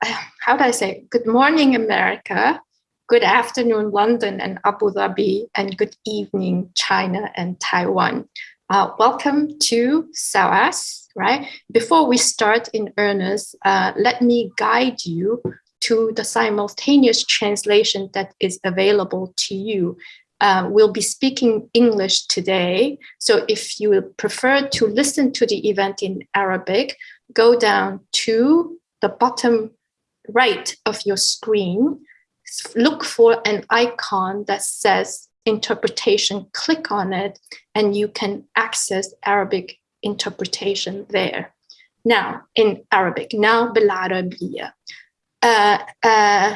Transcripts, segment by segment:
how do I say, good morning, America, good afternoon, London and Abu Dhabi, and good evening, China and Taiwan. Uh, welcome to SOAS, right? Before we start in earnest, uh, let me guide you to the simultaneous translation that is available to you. Uh, we'll be speaking English today. So if you prefer to listen to the event in Arabic, go down to the bottom right of your screen, look for an icon that says interpretation, click on it, and you can access Arabic interpretation there. Now, in Arabic, now بالعربية. Uh, uh,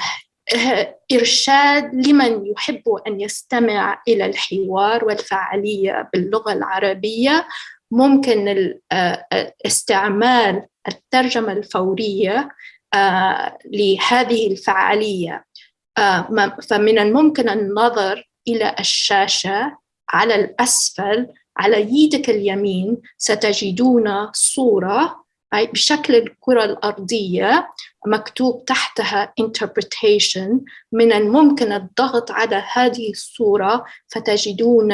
إرشاد لمن يحب أن يستمع إلى الحوار والفعالية باللغة العربية ممكن استعمال الترجمة الفورية لهذه الفعالية فمن الممكن النظر إلى الشاشة على الأسفل على يدك اليمين ستجدون صورة بشكل الكرة الأرضية مكتوب تحتها interpretation من الممكن الضغط على هذه الصورة فتجدون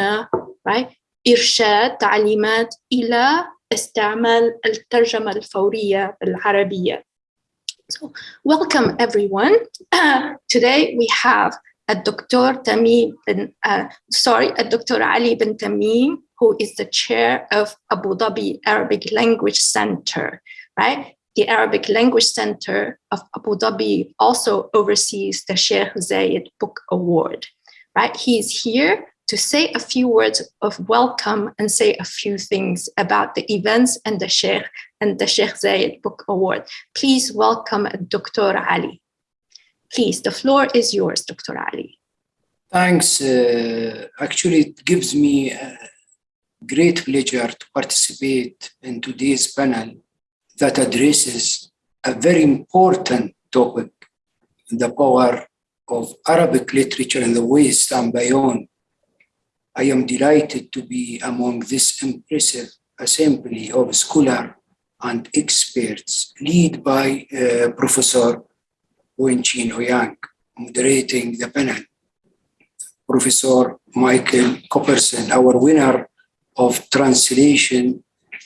إرشاد تعليمات إلى استعمال الترجمة الفورية بالعربية. So, welcome everyone. Uh, today we have a Dr. Tamim, bin, uh, sorry, a Dr. Ali bin Tamim, who is the chair of Abu Dhabi Arabic Language Center, right? The Arabic Language Center of Abu Dhabi also oversees the Sheikh Zayed Book Award, right? He is here to say a few words of welcome and say a few things about the events and the Sheikh and the Sheikh Zayed Book Award. Please welcome Dr. Ali. Please, the floor is yours, Dr. Ali. Thanks. Uh, actually, it gives me a great pleasure to participate in today's panel that addresses a very important topic, the power of Arabic literature in the West and beyond I am delighted to be among this impressive assembly of scholars and experts led by uh, Professor Chin Hoyang, moderating the panel. Professor Michael Cooperson, our winner of translation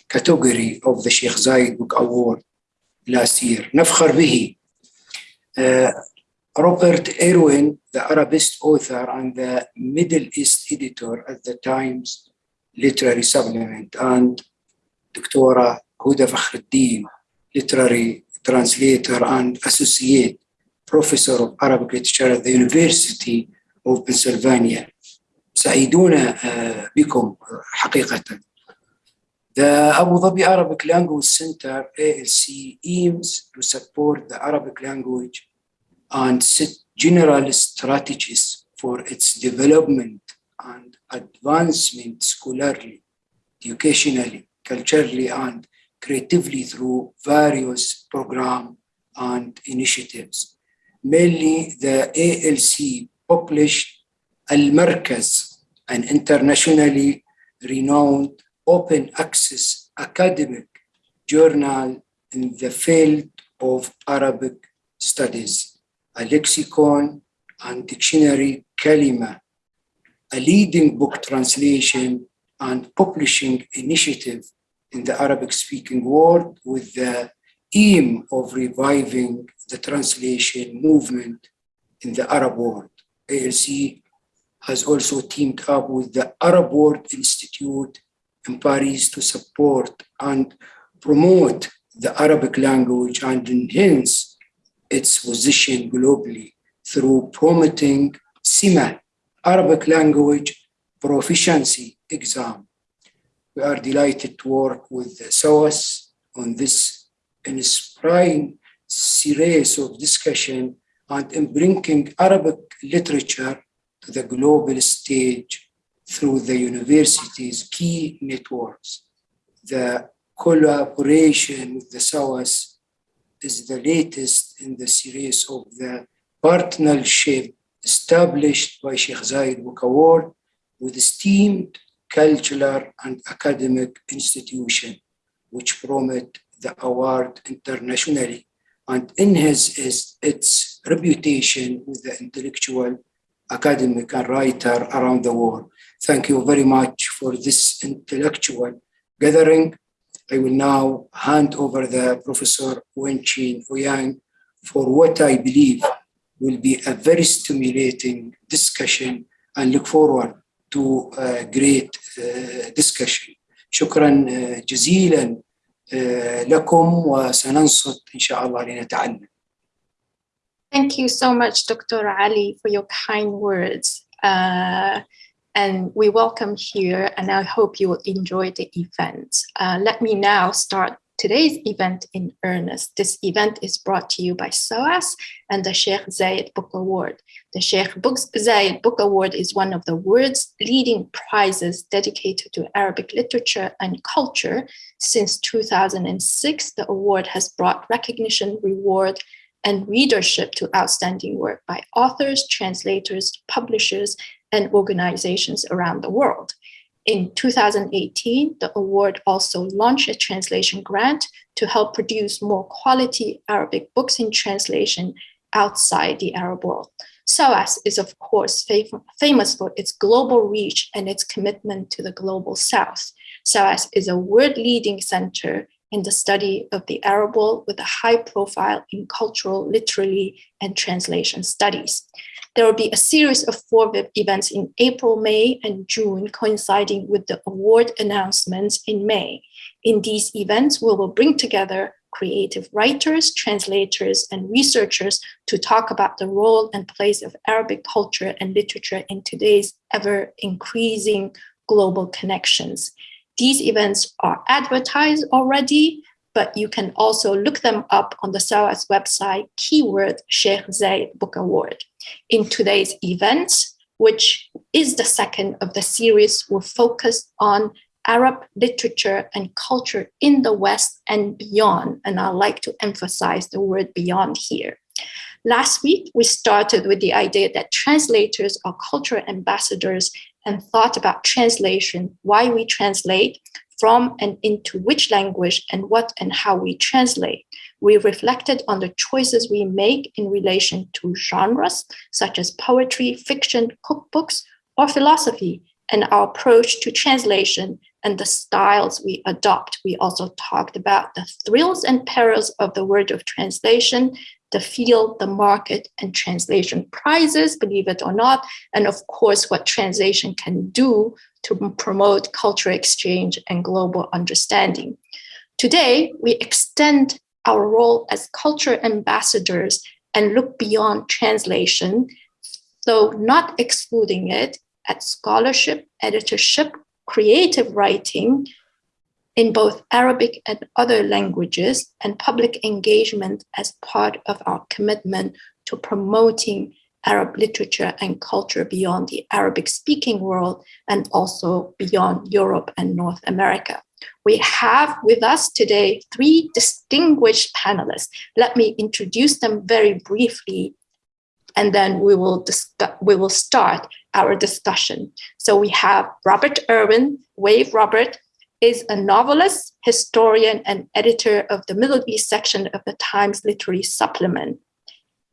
category of the Sheikh Zayed Book Award last year. نفخر به. Robert Irwin, the Arabist author and the Middle East editor at the Times Literary Supplement, and Dr. Huda Fakhruddin, literary translator and associate professor of Arabic literature at the University of Pennsylvania. سعيدون بكم حقيقة. The Abu Dhabi Arabic Language Center, ALC, aims to support the Arabic language and set general strategies for its development and advancement scholarly, educationally, culturally, and creatively through various programs and initiatives. Mainly, the ALC published Al-Markaz, an internationally renowned open access academic journal in the field of Arabic studies a lexicon and dictionary Kalima, a leading book translation and publishing initiative in the Arabic speaking world with the aim of reviving the translation movement in the Arab world. ALC has also teamed up with the Arab World Institute in Paris to support and promote the Arabic language and enhance its position globally through promoting SIMA, Arabic language proficiency exam. We are delighted to work with SOAS on this inspiring series of discussion and in bringing Arabic literature to the global stage through the university's key networks. The collaboration with the SOAS is the latest in the series of the partnership established by Sheikh Zayed Book Award with esteemed cultural and academic institution which promote the award internationally and is its reputation with the intellectual, academic, and writer around the world. Thank you very much for this intellectual gathering. I will now hand over the Professor Wen-chin Ouyang for what I believe will be a very stimulating discussion and look forward to a great uh, discussion. شكرا جزيلا لكم وسننصت إن شاء الله لنتعلم. Thank you so much, Dr. Ali, for your kind words. Uh, and we welcome here, and I hope you will enjoy the event. Uh, let me now start today's event in earnest. This event is brought to you by SOAS and the Sheikh Zayed Book Award. The Sheikh Zayed Book Award is one of the world's leading prizes dedicated to Arabic literature and culture. Since 2006, the award has brought recognition, reward, and readership to outstanding work by authors, translators, publishers, and organizations around the world. In 2018, the award also launched a translation grant to help produce more quality Arabic books in translation outside the Arab world. SOAS is, of course, famous for its global reach and its commitment to the global south. SOAS is a world-leading center in the study of the Arab world with a high profile in cultural, literary, and translation studies. There will be a series of four events in April, May, and June, coinciding with the award announcements in May. In these events, we will bring together creative writers, translators, and researchers to talk about the role and place of Arabic culture and literature in today's ever increasing global connections. These events are advertised already, but you can also look them up on the SOAS website, keyword Sheikh Zayed Book Award. In today's events, which is the second of the series, we'll focus on Arab literature and culture in the West and beyond. And I like to emphasize the word beyond here. Last week, we started with the idea that translators are cultural ambassadors and thought about translation, why we translate, from and into which language and what and how we translate. We reflected on the choices we make in relation to genres such as poetry, fiction, cookbooks, or philosophy, and our approach to translation and the styles we adopt. We also talked about the thrills and perils of the word of translation, the field, the market, and translation prizes, believe it or not, and of course, what translation can do to promote cultural exchange and global understanding. Today, we extend our role as culture ambassadors and look beyond translation, though not excluding it at scholarship, editorship, creative writing in both Arabic and other languages, and public engagement as part of our commitment to promoting Arab literature and culture beyond the Arabic speaking world and also beyond Europe and North America. We have with us today three distinguished panelists. Let me introduce them very briefly and then we will we will start our discussion. So we have Robert Irwin, Wave Robert, is a novelist, historian, and editor of the Middle East section of the Times Literary Supplement.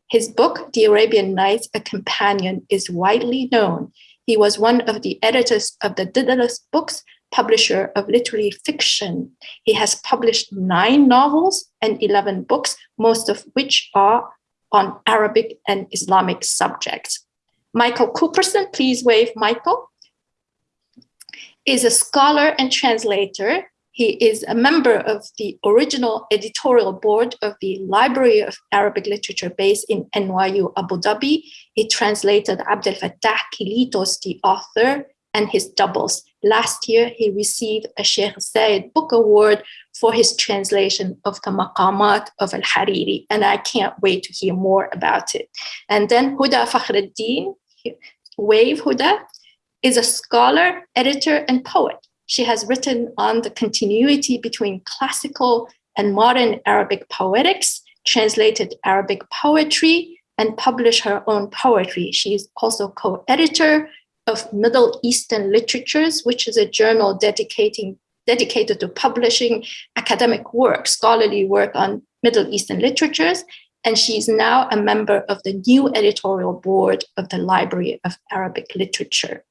His book, The Arabian Nights, A Companion, is widely known. He was one of the editors of the Dedalus Books, publisher of literary fiction. He has published nine novels and 11 books, most of which are on Arabic and Islamic subjects. Michael Cooperson, please wave Michael, is a scholar and translator he is a member of the original editorial board of the Library of Arabic Literature based in NYU Abu Dhabi. He translated Abdel Fattah Kilito's, the author, and his doubles. Last year, he received a Sheikh Zayed Book Award for his translation of the Maqamat of Al-Hariri, and I can't wait to hear more about it. And then Huda Fakhreddine, Wave Huda, is a scholar, editor, and poet. She has written on the continuity between classical and modern Arabic poetics, translated Arabic poetry, and published her own poetry. She is also co-editor of Middle Eastern Literatures, which is a journal dedicating dedicated to publishing academic work, scholarly work on Middle Eastern literatures. And she's now a member of the new editorial board of the Library of Arabic Literature.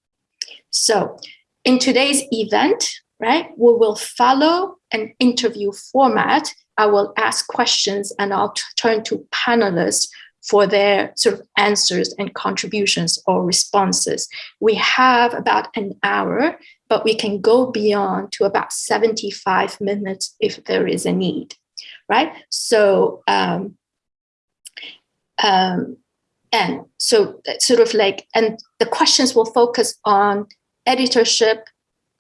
So in today's event, right, we will follow an interview format. I will ask questions and I'll turn to panelists for their sort of answers and contributions or responses. We have about an hour, but we can go beyond to about 75 minutes if there is a need, right? So, um, um, and so sort of like, and the questions will focus on editorship,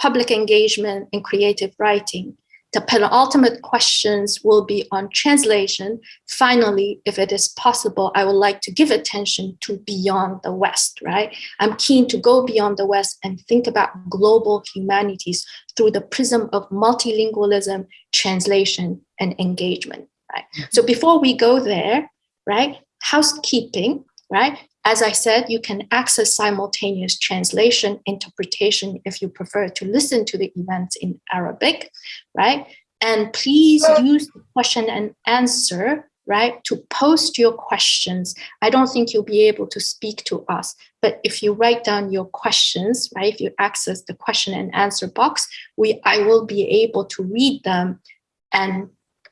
public engagement, and creative writing. The penultimate questions will be on translation. Finally, if it is possible, I would like to give attention to beyond the West, right? I'm keen to go beyond the West and think about global humanities through the prism of multilingualism, translation, and engagement, right? Mm-hmm. So before we go there, right, housekeeping, right? As I said, you can access simultaneous translation interpretation if you prefer to listen to the events in Arabic, right? And please use the question and answer, right, to post your questions. I don't think you'll be able to speak to us, but if you write down your questions, right, if you access the question and answer box, we I will be able to read them and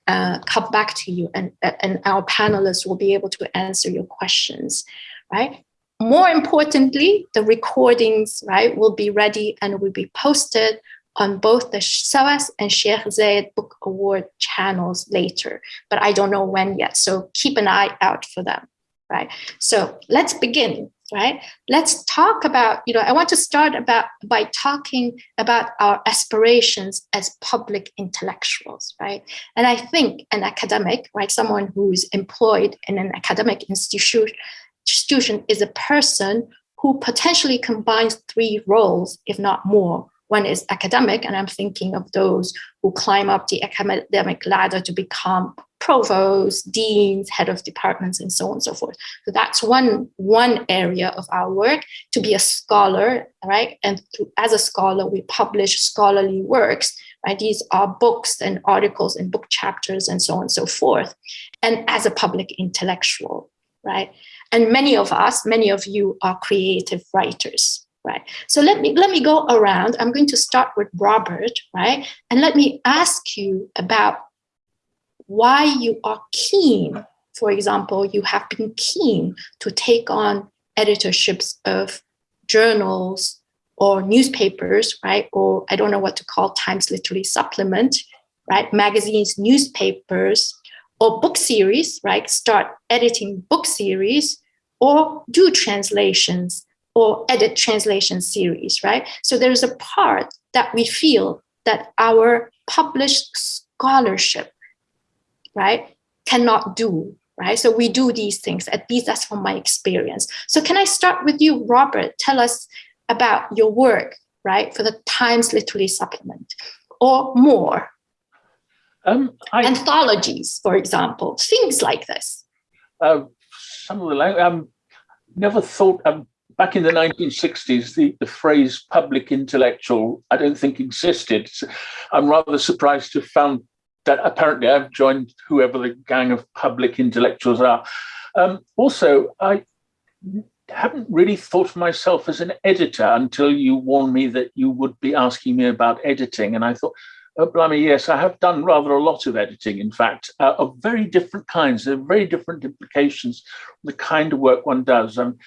uh, come back to you and, and our panelists will be able to answer your questions right? More importantly, the recordings, right, will be ready and will be posted on both the SOAS and Sheikh Zayed Book Award channels later, but I don't know when yet. So keep an eye out for them, right? So let's begin, right? Let's talk about, you know, I want to start about by talking about our aspirations as public intellectuals, right? And I think an academic, right, someone who's employed in an academic institution is a person who potentially combines three roles, if not more. One is academic, and I'm thinking of those who climb up the academic ladder to become provosts, deans, head of departments, and so on and so forth. So that's one, one area of our work, to be a scholar, right? And as a scholar, we publish scholarly works, right? These are books and articles and book chapters and so on and so forth. And as a public intellectual, right? And many of us, many of you are creative writers, right? So let me, let me go around. I'm going to start with Robert, right? And let me ask you about why you are keen. For example, you have been keen to take on editorships of journals or newspapers, right? Or I don't know what to call Times Literary Supplement, right? Magazines, newspapers, or book series, right? Start editing book series or do translations or edit translation series, right? So there's a part that we feel that our published scholarship, right, cannot do, right? So we do these things, at least that's from my experience. So can I start with you, Robert? Tell us about your work, right, for the Times Literary Supplement or more. Um, I, Anthologies, for example, things like this. Uh, some of the language, um, never thought um, back in the 1960s the, the phrase public intellectual I don't think existed. So I'm rather surprised to have found apparently I've joined whoever the gang of public intellectuals are. Um, also, I haven't really thought of myself as an editor until you warned me that you would be asking me about editing. And I thought, Oh, blimey, yes, I have done rather a lot of editing, in fact, uh, of very different kinds. There are very different implications the kind of work one does. Um,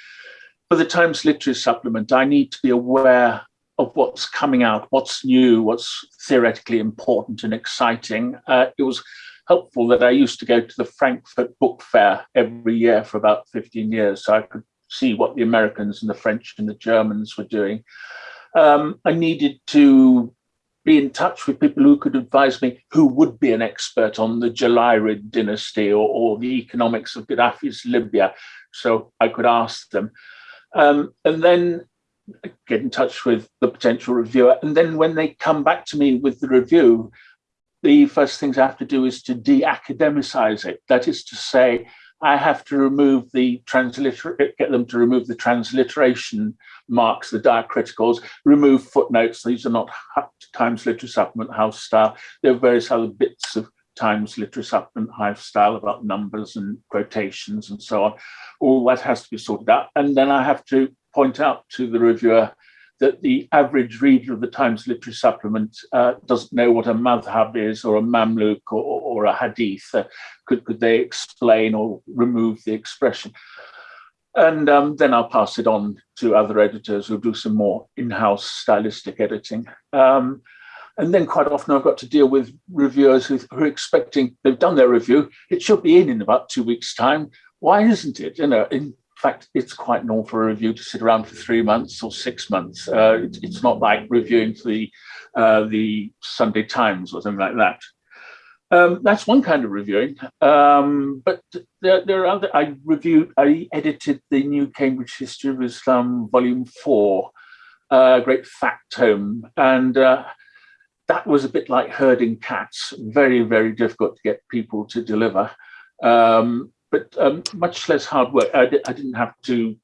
for the Times Literary Supplement, I need to be aware of what's coming out, what's new, what's theoretically important and exciting. Uh, it was helpful that I used to go to the Frankfurt Book Fair every year for about 15 years, so I could see what the Americans and the French and the Germans were doing. Um, I needed to be in touch with people who could advise me who would be an expert on the Jalayirid dynasty or, or the economics of Gaddafi's Libya. So I could ask them. Um, and then get in touch with the potential reviewer. And then when they come back to me with the review, the first things I have to do is to de-academicize it. That is to say, I have to remove the transliterate, get them to remove the transliteration marks, the diacriticals, remove footnotes. These are not Times Literary Supplement House style. There are various other bits of Times Literary Supplement House style about numbers and quotations and so on. All that has to be sorted out. And then I have to point out to the reviewer that the average reader of the Times Literary Supplement uh, doesn't know what a madhab is or a mamluk or, or a hadith. Uh, could, could they explain or remove the expression? And um, then I'll pass it on to other editors who'll do some more in-house stylistic editing. Um, and then quite often I've got to deal with reviewers who, who, are expecting, they've done their review, it should be in in about two weeks time. Why isn't it? You know, in fact, it's quite normal for a review to sit around for three months or six months. Uh, it, it's not like reviewing for the, uh, the Sunday Times or something like that. Um, that's one kind of reviewing, um, but there, there, are other. I reviewed, I edited the new Cambridge History of Islam, Volume Four, a uh, great fact tome, and uh, that was a bit like herding cats. Very, very difficult to get people to deliver. Um, but um, much less hard work. I, I, didn't have to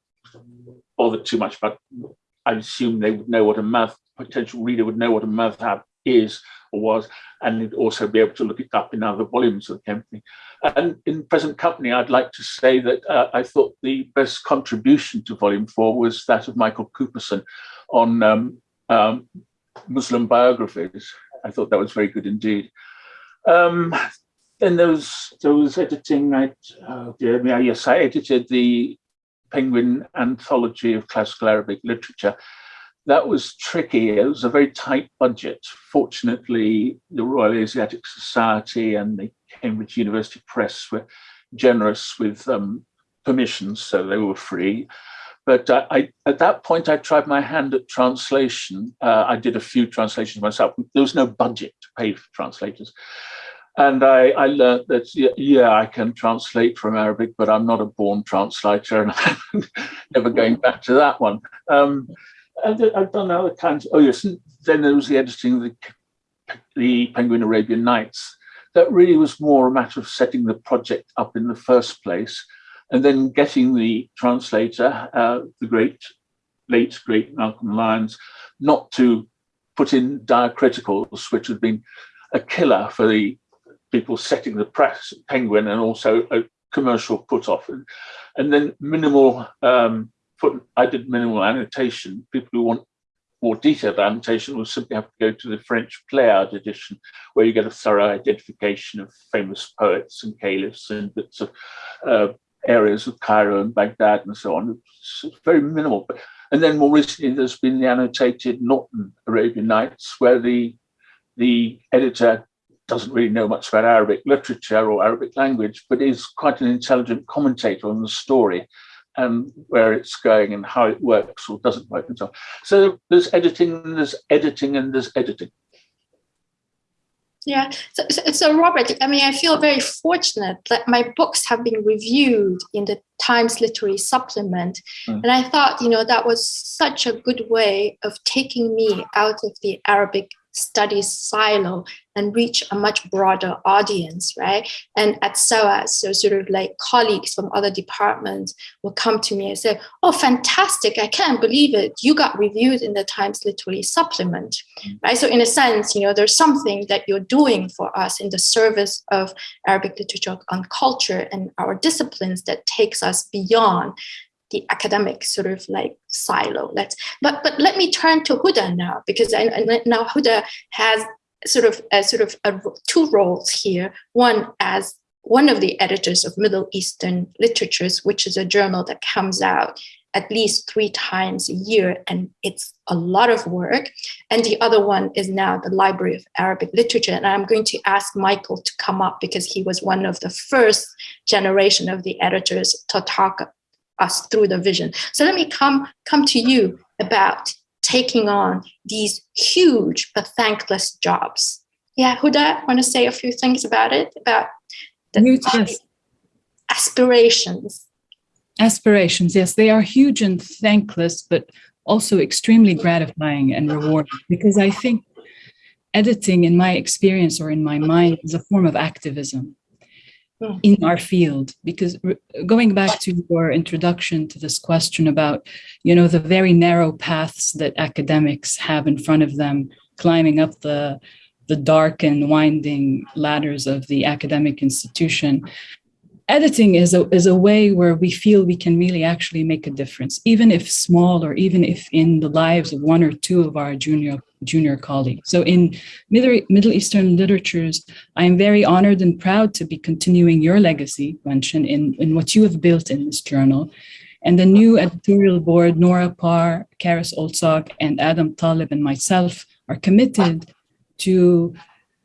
bother too much about. I assume they would know what a math potential reader would know what a math madhab is or was, and it'd also be able to look it up in other volumes of the company. And in present company, I'd like to say that uh, I thought the best contribution to volume four was that of Michael Cooperson on um, um, Muslim biographies. I thought that was very good indeed. Um, was, there was editing, I, oh dear me, yes, I edited the Penguin Anthology of Classical Arabic Literature. That was tricky. It was a very tight budget. Fortunately, the Royal Asiatic Society and the Cambridge University Press were generous with um, permissions, so they were free. But uh, I, at that point, I tried my hand at translation. Uh, I did a few translations myself. There was no budget to pay for translators. And I, I learned that, yeah, I can translate from Arabic, but I'm not a born translator and I'm never going back to that one. Um, I've done other kinds. Oh, yes. Then there was the editing of the, the Penguin Arabian Nights. That really was more a matter of setting the project up in the first place and then getting the translator, uh, the great, late, great Malcolm Lyons, not to put in diacriticals, which had been a killer for the people setting the press penguin and also a commercial put off and, and then minimal um, I did minimal annotation people who want more detailed annotation will simply have to go to the French Pléiades edition where you get a thorough identification of famous poets and caliphs and bits of uh, areas of Cairo and Baghdad and so on. It's very minimal. But, And then more recently, there's been the annotated Norton Arabian Nights, where the the editor doesn't really know much about Arabic literature or Arabic language, but is quite an intelligent commentator on the story and where it's going and how it works or doesn't work and so on. So there's editing, there's editing, and there's editing. Yeah, so, so, so, Robert, I mean, I feel very fortunate that my books have been reviewed in the Times Literary Supplement. Mm. And I thought, you know, that was such a good way of taking me out of the Arabic studies silo and reach a much broader audience, right? And at SOAS, so sort of like colleagues from other departments will come to me and say, oh, fantastic, I can't believe it. You got reviewed in the Times Literary Supplement, mm. right? So in a sense, you know, there's something that you're doing for us in the service of Arabic literature and culture and our disciplines that takes us beyond the academic sort of like silo. Let's but but let me turn to Huda now because I, now Huda has sort of a, sort of a, two roles here. One as one of the editors of Middle Eastern Literatures, which is a journal that comes out at least three times a year, and it's a lot of work. And the other one is now the Library of Arabic Literature. And I'm going to ask Michael to come up because he was one of the first generation of the editors to talk us through the vision. So let me come, come to you about taking on these huge but thankless jobs. Yeah, Huda, want to say a few things about it, about the aspirations. Aspirations, yes, they are huge and thankless, but also extremely gratifying and rewarding because I think editing in my experience or in my mind is a form of activism. Mm. in our field because going back to your introduction to this question about you know the very narrow paths that academics have in front of them climbing up the the dark and winding ladders of the academic institution editing is a, is a way where we feel we can really actually make a difference, even if small or even if in the lives of one or two of our junior junior colleague. So in Middle, Eastern literatures, I am very honored and proud to be continuing your legacy, Wen-chin, in, in what you have built in this journal. And the new editorial board, Nora Parr, Karis Olsog, and Adam Talib and myself are committed to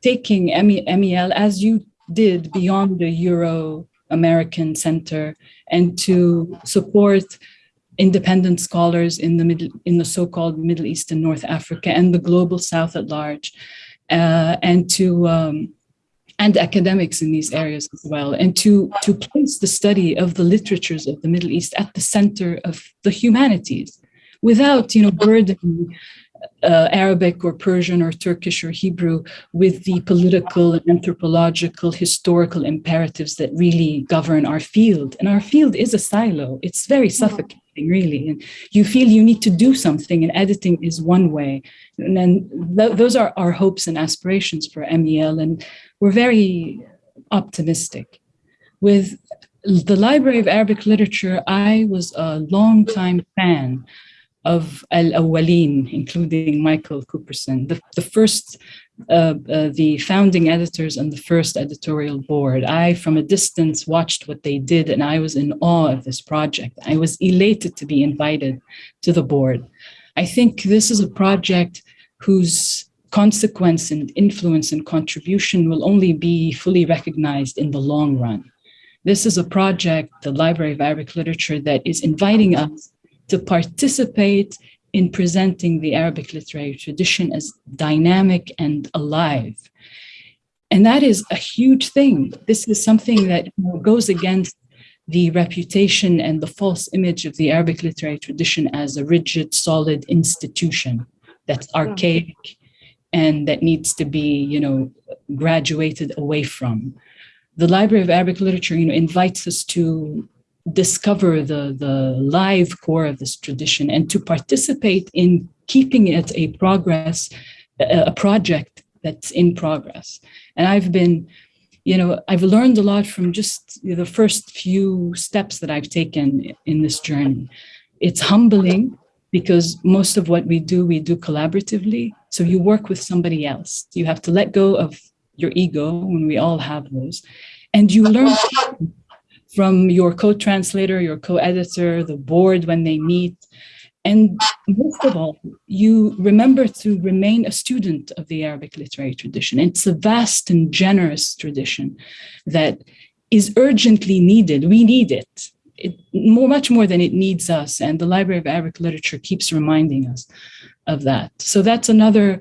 taking MEL as you did beyond the Euro American Center and to support independent scholars in the middle in the so-called Middle East and North Africa and the global South at large, uh, and to um, and academics in these areas as well, and to to place the study of the literatures of the Middle East at the center of the humanities, without you know burdening uh, Arabic or Persian or Turkish or Hebrew with the political and anthropological historical imperatives that really govern our field. And our field is a silo. It's very mm-hmm. Really. And you feel you need to do something, and editing is one way. And then th those are our hopes and aspirations for MEL, and we're very optimistic. With the Library of Arabic Literature, I was a long time fan of Al-Awwalin, including Michael Cooperson, the, the first, uh, uh, the founding editors and the first editorial board. I, from a distance, watched what they did and I was in awe of this project. I was elated to be invited to the board. I think this is a project whose consequence and influence and contribution will only be fully recognized in the long run. This is a project, the Library of Arabic Literature, that is inviting us to participate in presenting the Arabic literary tradition as dynamic and alive. And that is a huge thing. This is something that goes against the reputation and the false image of the Arabic literary tradition as a rigid, solid institution that's archaic and that needs to be, you know, graduated away from. The Library of Arabic Literature, you know, invites us to discover the, the live core of this tradition and to participate in keeping it a progress, a project that's in progress. And I've been, you know, I've learned a lot from just the first few steps that I've taken in this journey. It's humbling because most of what we do, we do collaboratively. So you work with somebody else. You have to let go of your ego when we all have those. And you learn from your co-translator, your co-editor, the board when they meet. And most of all, you remember to remain a student of the Arabic literary tradition. It's a vast and generous tradition that is urgently needed. We need it. it more, much more than it needs us. And the Library of Arabic Literature keeps reminding us of that. So that's another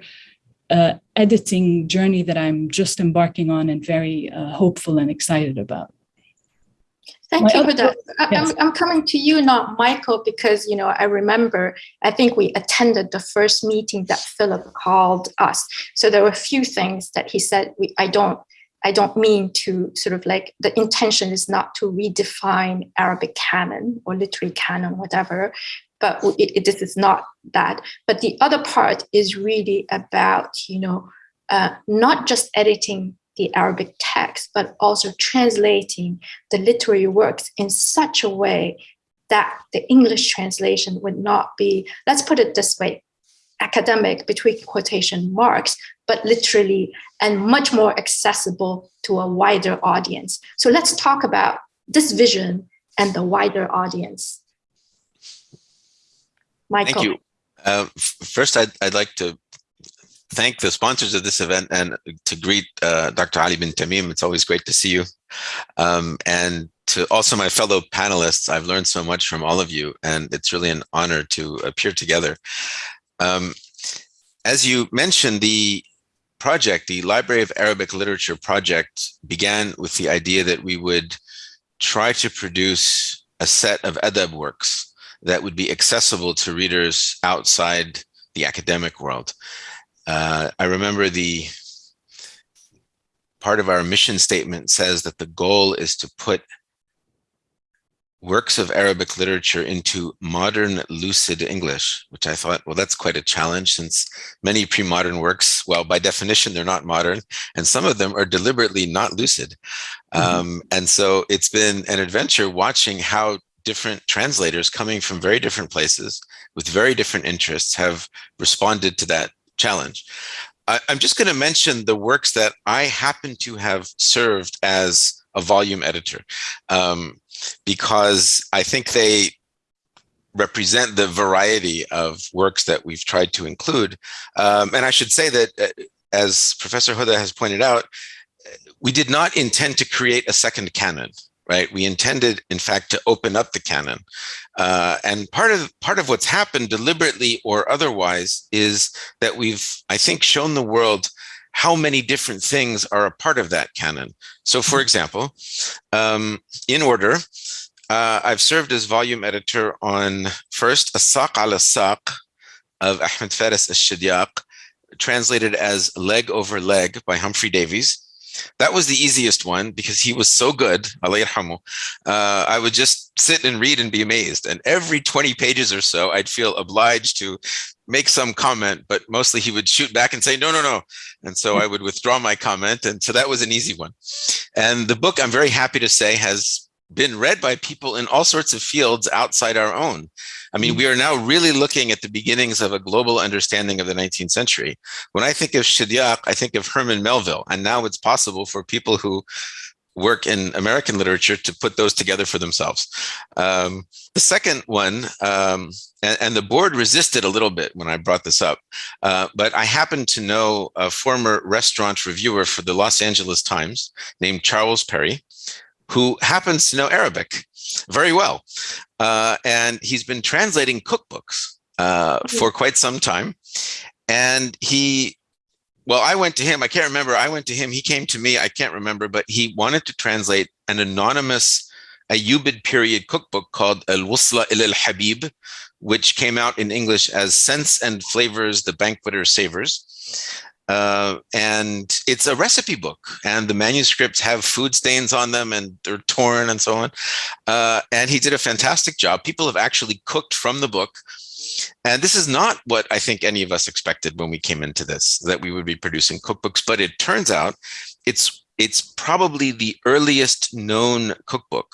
uh, editing journey that I'm just embarking on and very uh, hopeful and excited about. Thank you for that. Yes. I'm, I'm coming to you now, Michael, because, you know, I remember, I think we attended the first meeting that Philip called us. So there were a few things that he said, we, I don't, I don't mean to sort of like, the intention is not to redefine Arabic canon or literary canon, whatever, but it, it, this is not that. But the other part is really about, you know, uh, not just editing the Arabic text, but also translating the literary works in such a way that the English translation would not be, let's put it this way, academic between quotation marks, but literally and much more accessible to a wider audience. So let's talk about this vision and the wider audience. Michael. Thank you. Uh, first, I'd, I'd like to thank the sponsors of this event and to greet uh, Dr. Ali bin Tamim. It's always great to see you. Um, and to also my fellow panelists, I've learned so much from all of you, and it's really an honor to appear together. Um, as you mentioned, the project, the Library of Arabic Literature project, began with the idea that we would try to produce a set of adab works that would be accessible to readers outside the academic world. Uh, I remember the part of our mission statement says that the goal is to put works of Arabic literature into modern lucid English, which I thought, well, that's quite a challenge since many pre-modern works, well, by definition, they're not modern, and some of them are deliberately not lucid. Mm -hmm. um, and so it's been an adventure watching how different translators coming from very different places with very different interests have responded to that challenge. I, I'm just going to mention the works that I happen to have served as a volume editor. Um, because I think they represent the variety of works that we've tried to include. Um, and I should say that, uh, as Professor Huda has pointed out, we did not intend to create a second canon, right? We intended, in fact, to open up the canon. Uh, and part of part of what's happened, deliberately or otherwise, is that we've, I think, shown the world how many different things are a part of that canon. So for example, um, in order, uh, I've served as volume editor on first Asaq al Saq of Ahmed Faris al-Shidyaq, translated as Leg Over Leg by Humphrey Davies. That was the easiest one because he was so good, uh, I would just sit and read and be amazed. And every 20 pages or so, I'd feel obliged to make some comment, but mostly he would shoot back and say, no, no, no. And so I would withdraw my comment. And so that was an easy one. And the book, I'm very happy to say, has been read by people in all sorts of fields outside our own. I mean, we are now really looking at the beginnings of a global understanding of the 19th century. When I think of Shidyaq, I think of Herman Melville, and now it's possible for people who work in American literature to put those together for themselves. Um, the second one, um, and, and, the board resisted a little bit when I brought this up, uh, but I happen to know a former restaurant reviewer for the Los Angeles Times named Charles Perry, who happens to know Arabic very well. Uh, and he's been translating cookbooks uh, for quite some time. And he well, I went to him. I can't remember. I went to him. He came to me. I can't remember, but he wanted to translate an anonymous Ayyubid period cookbook called Al Wusla il al Habib, which came out in English as Scents and Flavors the Banqueter Savors. Uh, and it's a recipe book, and the manuscripts have food stains on them and they're torn and so on. Uh, and he did a fantastic job. People have actually cooked from the book and this is not what I think any of us expected when we came into this, that we would be producing cookbooks, but it turns out it's it's probably the earliest known cookbook.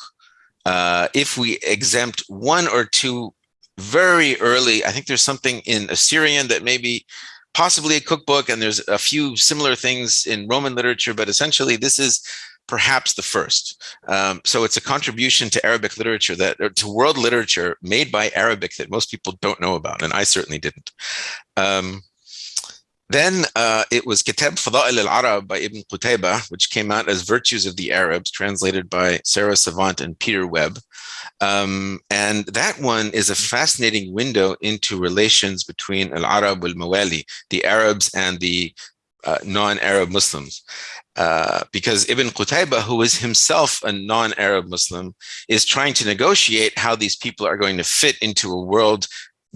Uh, if we exempt one or two very early, I think there's something in Assyrian that maybe possibly a cookbook, and there's a few similar things in Roman literature, but essentially this is perhaps the first. Um, so it's a contribution to Arabic literature that, to world literature made by Arabic that most people don't know about, and I certainly didn't. Um, then uh, it was Kitab Fada'il al-Arab by Ibn Qutayba, which came out as Virtues of the Arabs, translated by Sarah Savant and Peter Webb. Um, and that one is a fascinating window into relations between al-Arab al-Mawali, the Arabs and the uh, non-Arab Muslims. Uh, because Ibn Qutayba, who is himself a non-Arab Muslim, is trying to negotiate how these people are going to fit into a world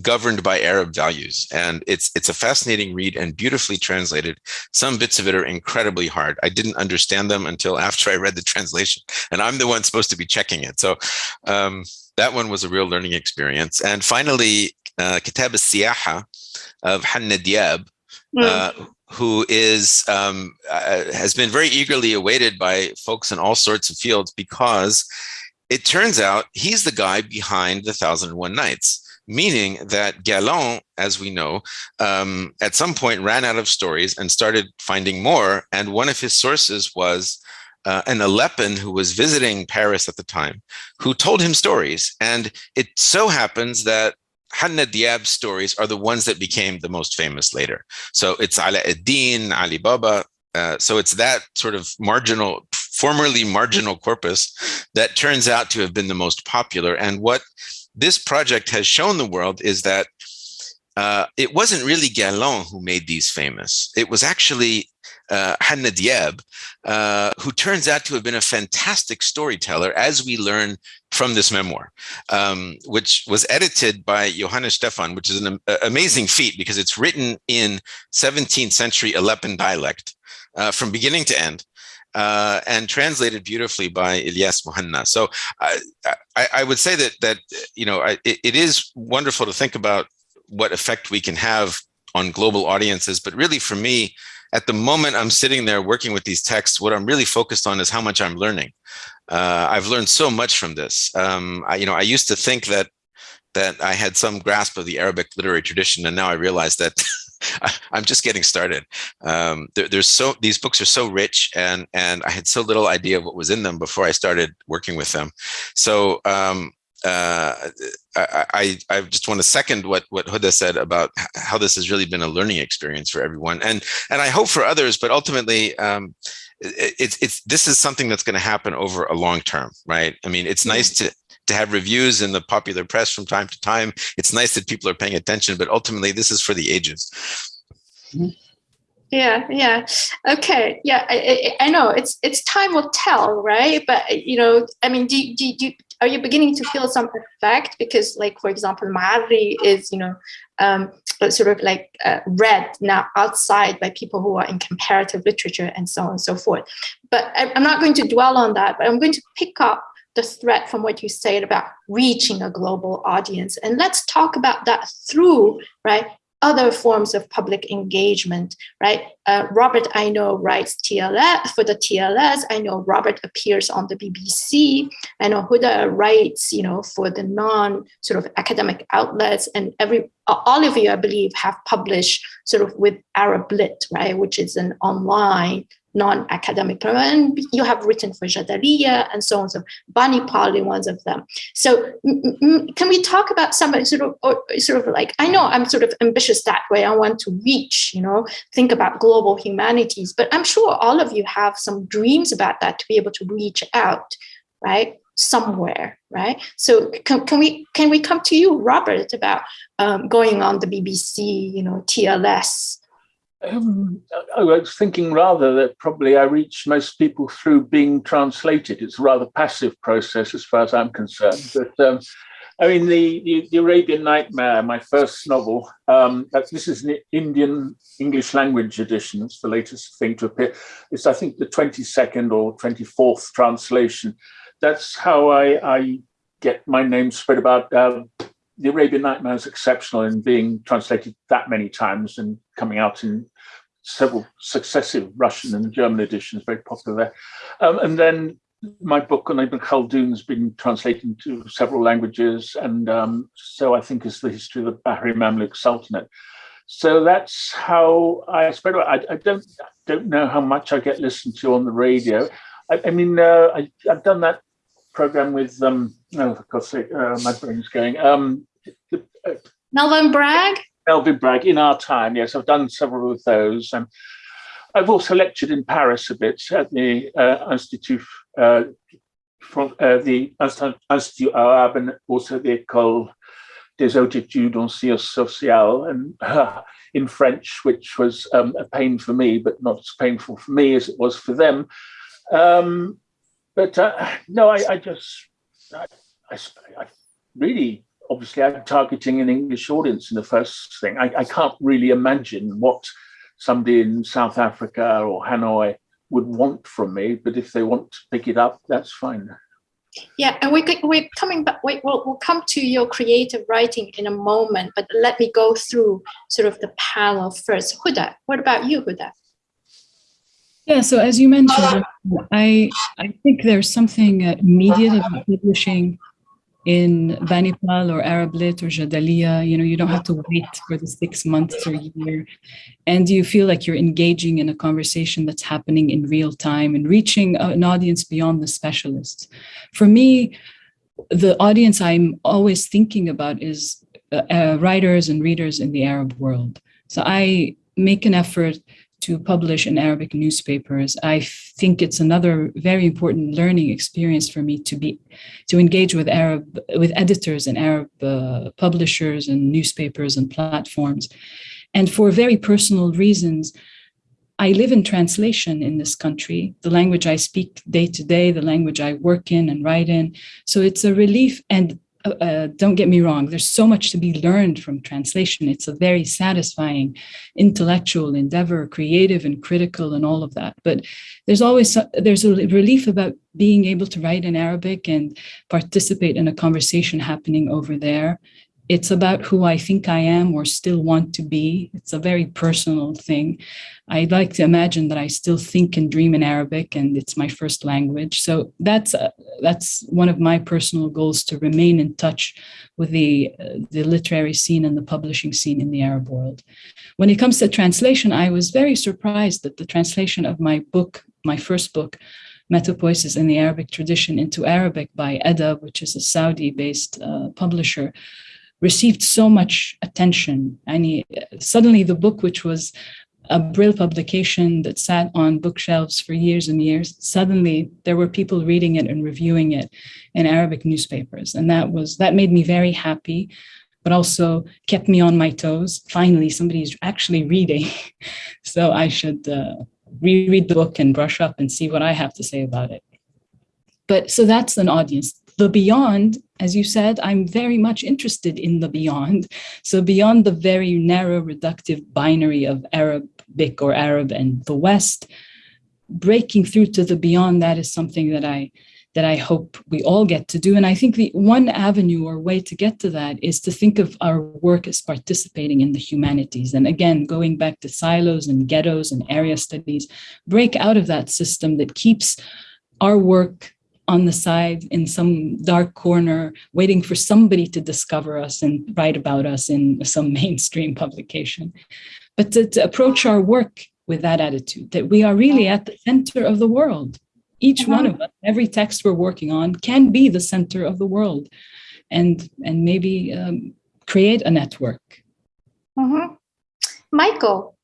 governed by Arab values. And it's it's a fascinating read and beautifully translated. Some bits of it are incredibly hard. I didn't understand them until after I read the translation, and I'm the one supposed to be checking it. So um, that one was a real learning experience. And finally, uh, Kitab al-Siyaha of Hanna Diab, mm. uh, who is um, uh, has been very eagerly awaited by folks in all sorts of fields because it turns out he's the guy behind the Thousand and One Nights, meaning that Galland, as we know, um, at some point ran out of stories and started finding more. And one of his sources was uh, an Aleppan who was visiting Paris at the time, who told him stories. And it so happens that Hanna Diab's stories are the ones that became the most famous later. So it's Ala ad-Din, Ali Baba. Uh, so it's that sort of marginal, formerly marginal corpus that turns out to have been the most popular. And what this project has shown the world is that uh, it wasn't really Galland who made these famous. It was actually uh, Hanna Diab, uh, who turns out to have been a fantastic storyteller, as we learn from this memoir, um, which was edited by Johannes Stephan, which is an amazing feat because it's written in 17th century Aleppan dialect uh, from beginning to end. Uh, and translated beautifully by Ilyas Muhanna. So I, I, I, would say that that you know I, it, it is wonderful to think about what effect we can have on global audiences, but really for me, at the moment I'm sitting there working with these texts, what I'm really focused on is how much I'm learning. Uh, I've learned so much from this. Um, I, you know, I used to think that that I had some grasp of the Arabic literary tradition, and now I realize that I'm just getting started. Um, there, there's so these books are so rich, and and I had so little idea of what was in them before I started working with them. So um, uh, I, I, I just want to second what what Huda said about how this has really been a learning experience for everyone, and and I hope for others. But ultimately, um, it's it's this is something that's going to happen over a long term, right? I mean, it's nice to to have reviews in the popular press from time to time. It's nice that people are paying attention, but ultimately, this is for the ages. Mm-hmm. Yeah, yeah. Okay, yeah. I, I, I know it's it's time will tell, right? But you know, I mean, do do do are you beginning to feel some effect because like for example Ma'arri is you know um, sort of like uh, read now outside by people who are in comparative literature and so on and so forth but i'm not going to dwell on that but i'm going to pick up the threat from what you said about reaching a global audience and let's talk about that through right other forms of public engagement, right? Uh, Robert, I know, writes TLS for the TLS. I know Robert appears on the BBC. I know Huda writes, you know, for the non sort of academic outlets. And every all of you, I believe, have published sort of with Arab Lit, right, which is an online non-academic and you have written for Jadaliya and so on so Bani Pali ones of them. So can we talk about some sort of or sort of like I know I'm sort of ambitious that way I want to reach you know think about global humanities but I'm sure all of you have some dreams about that to be able to reach out right somewhere right? So can, can we can we come to you Robert about um, going on the BBC you know TLS um, I was thinking rather that probably I reach most people through being translated. It's a rather passive process as far as I'm concerned. But um, I mean, the, the, the, Arabian Nightmare, my first novel, um, this is an Indian English language edition. It's the latest thing to appear. It's, I think, the 22nd or 24th translation. That's how I, I get my name spread about. Uh, the Arabian Nightmare is exceptional in being translated that many times and coming out in several successive Russian and German editions, very popular there. Um, and then my book on Ibn Khaldun has been translated into several languages, and um, so I think is the history of the Bahri Mamluk Sultanate. So that's how I spread. I, I don't don't know how much I get listened to on the radio. I, I mean, uh, I, have done that program with um, oh, for God's sake, uh, my brain's going. Um, uh, Melvyn Bragg. Melvyn Bragg in our time. Yes, I've done several of those. Um, I've also lectured in Paris a bit at the uh, Institut uh, from uh, the Institut Arabe and also the École des Hautes en Sciences Sociales and uh, in French, which was um, a pain for me, but not as painful for me as it was for them. Um, but uh, no, I, I just, I, I, I really obviously I'm targeting an English audience in the first thing. I, I, can't really imagine what somebody in South Africa or Hanoi would want from me, but if they want to pick it up, that's fine. Yeah, and we, we're coming back, we, we'll, we'll come to your creative writing in a moment, but let me go through sort of the panel first. Huda, what about you, Huda? Yeah, so as you mentioned, I I think there's something immediate about publishing in Banipal or Arab Lit or Jadaliya, you know, you don't have to wait for the six months or year. And you feel like you're engaging in a conversation that's happening in real time and reaching an audience beyond the specialists. For me, the audience I'm always thinking about is uh, uh, writers and readers in the Arab world. So I make an effort to publish in Arabic newspapers. I think it's another very important learning experience for me to be to engage with Arab with editors and Arab uh, publishers and newspapers and platforms. And for very personal reasons, I live in translation in this country, the language I speak day to day, the language I work in and write in. So it's a relief and uh, uh, don't get me wrong, there's so much to be learned from translation. It's a very satisfying intellectual endeavor, creative and critical and all of that. But there's always, there's a relief about being able to write in Arabic and participate in a conversation happening over there it's about who I think I am or still want to be. It's a very personal thing. I'd like to imagine that I still think and dream in Arabic and it's my first language. So that's uh, that's one of my personal goals to remain in touch with the, uh, the literary scene and the publishing scene in the Arab world. When it comes to translation, I was very surprised that the translation of my book, my first book, Metapoesis in the Arabic tradition into Arabic by Edda, which is a Saudi-based uh, publisher, received so much attention. And suddenly the book, which was a Brill publication that sat on bookshelves for years and years, suddenly there were people reading it and reviewing it in Arabic newspapers. And that was that made me very happy, but also kept me on my toes. Finally, somebody's actually reading. so I should uh, reread the book and brush up and see what I have to say about it. But so that's an audience the beyond, as you said, I'm very much interested in the beyond. So beyond the very narrow reductive binary of Arabic or Arab and the West, breaking through to the beyond that is something that I that I hope we all get to do. And I think the one avenue or way to get to that is to think of our work as participating in the humanities. And again, going back to silos and ghettos and area studies, break out of that system that keeps our work on the side in some dark corner, waiting for somebody to discover us and write about us in some mainstream publication. But to, to approach our work with that attitude, that we are really at the center of the world. Each one of us, every text we're working on can be the center of the world and, and maybe um, create a network. Mm -hmm. Michael,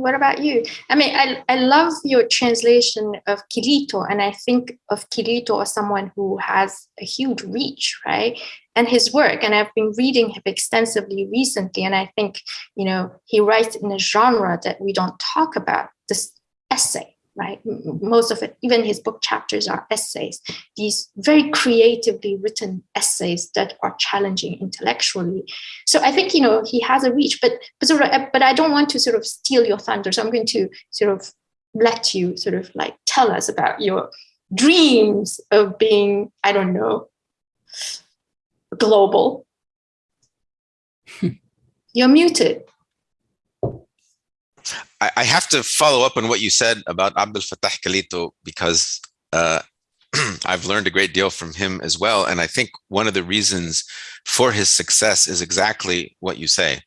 what about you? I mean, I, I love your translation of Kilito, and I think of Kilito as someone who has a huge reach, right? And his work, and I've been reading him extensively recently, and I think, you know, he writes in a genre that we don't talk about, this essay, right? Most of it, even his book chapters are essays, these very creatively written essays that are challenging intellectually. So I think, you know, he has a reach, but, but, sort of, uh, but I don't want to sort of steal your thunder. So I'm going to sort of let you sort of like tell us about your dreams of being, I don't know, global. You're muted. I, I, have to follow up on what you said about Abdel Fattah Kilito because uh, I've learned a great deal from him as well. And I think one of the reasons for his success is exactly what you say.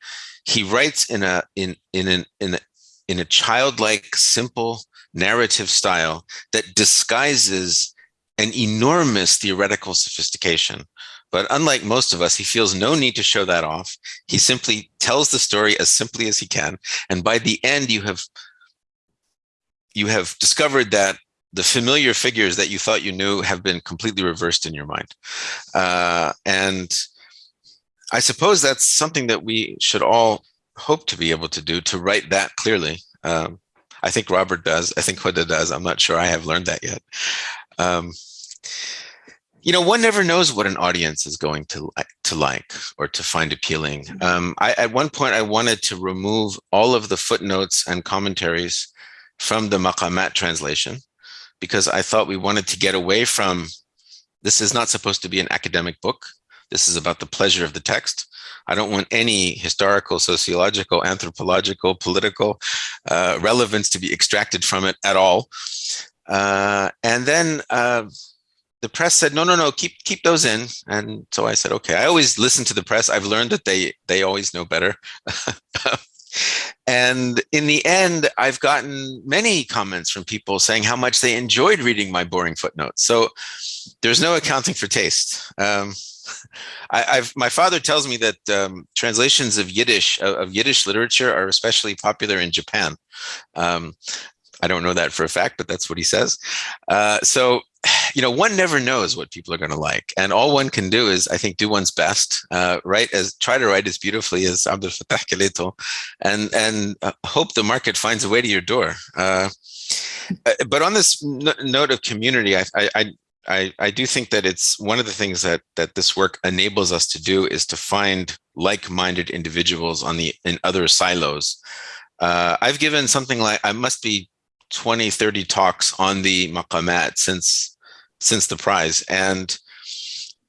He writes in a in in an in a, in a childlike, simple narrative style that disguises an enormous theoretical sophistication. But unlike most of us, he feels no need to show that off. He simply tells the story as simply as he can. And by the end, you have you have discovered that the familiar figures that you thought you knew have been completely reversed in your mind. Uh, and I suppose that's something that we should all hope to be able to do, to write that clearly. Um, I think Robert does. I think Huda does. I'm not sure I have learned that yet. Um, you know, one never knows what an audience is going to like, to like or to find appealing. Mm-hmm. Um, I, at one point, I wanted to remove all of the footnotes and commentaries from the Maqamat translation because I thought we wanted to get away from, this is not supposed to be an academic book. This is about the pleasure of the text. I don't want any historical, sociological, anthropological, political uh, relevance to be extracted from it at all. Uh, and then uh, the press said, no, no, no, keep keep those in. And so I said, okay, I always listen to the press. I've learned that they they always know better. and in the end, I've gotten many comments from people saying how much they enjoyed reading my boring footnotes. So there's no accounting for taste. Um, I, have my father tells me that um, translations of Yiddish of Yiddish literature are especially popular in Japan. Um, I don't know that for a fact, but that's what he says. Uh, so you know, one never knows what people are going to like. And all one can do is, I think, do one's best, uh, write as try to write as beautifully as Abdel Fattah Kilito and, and uh, hope the market finds a way to your door. Uh, uh but on this note of community, I, I, I, I do think that it's one of the things that that this work enables us to do is to find like-minded individuals on the in other silos. Uh, I've given something like I must be 20, 30 talks on the maqamat since since the prize. And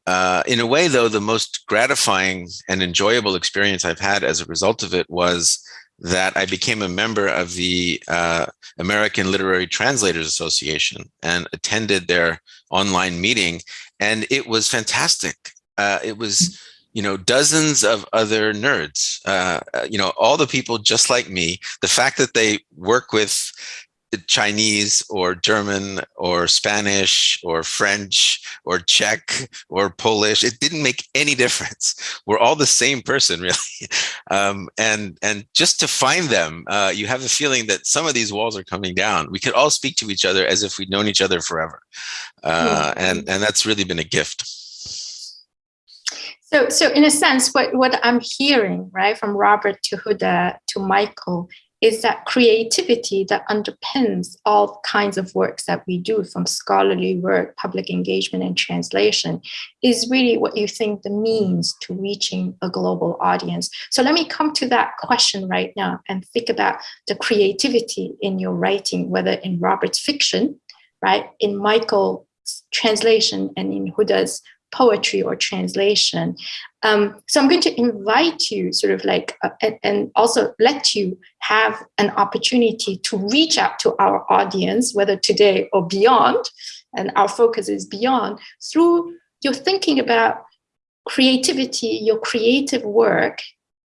uh, in a way, though, the most gratifying and enjoyable experience I've had as a result of it was that I became a member of the uh, American Literary Translators Association and attended their online meeting. And it was fantastic. Uh, it was, you know, dozens of other nerds, uh, uh you know, all the people just like me. The fact that they work with Chinese or German or Spanish or French or Czech or Polish. It didn't make any difference. We're all the same person, really. Um, and and just to find them, uh, you have the feeling that some of these walls are coming down. We could all speak to each other as if we'd known each other forever, uh, and and that's really been a gift. So, so in a sense, what, what I'm hearing, right, from Robert to Huda to Michael is that creativity that underpins all kinds of works that we do from scholarly work, public engagement and translation is really what you think the means to reaching a global audience. So let me come to that question right now and think about the creativity in your writing, whether in Robert's fiction, right, in Michael's translation and in Huda's poetry or translation. Um, so I'm going to invite you sort of like, uh, and, and, also let you have an opportunity to reach out to our audience, whether today or beyond, and our focus is beyond, through your thinking about creativity, your creative work,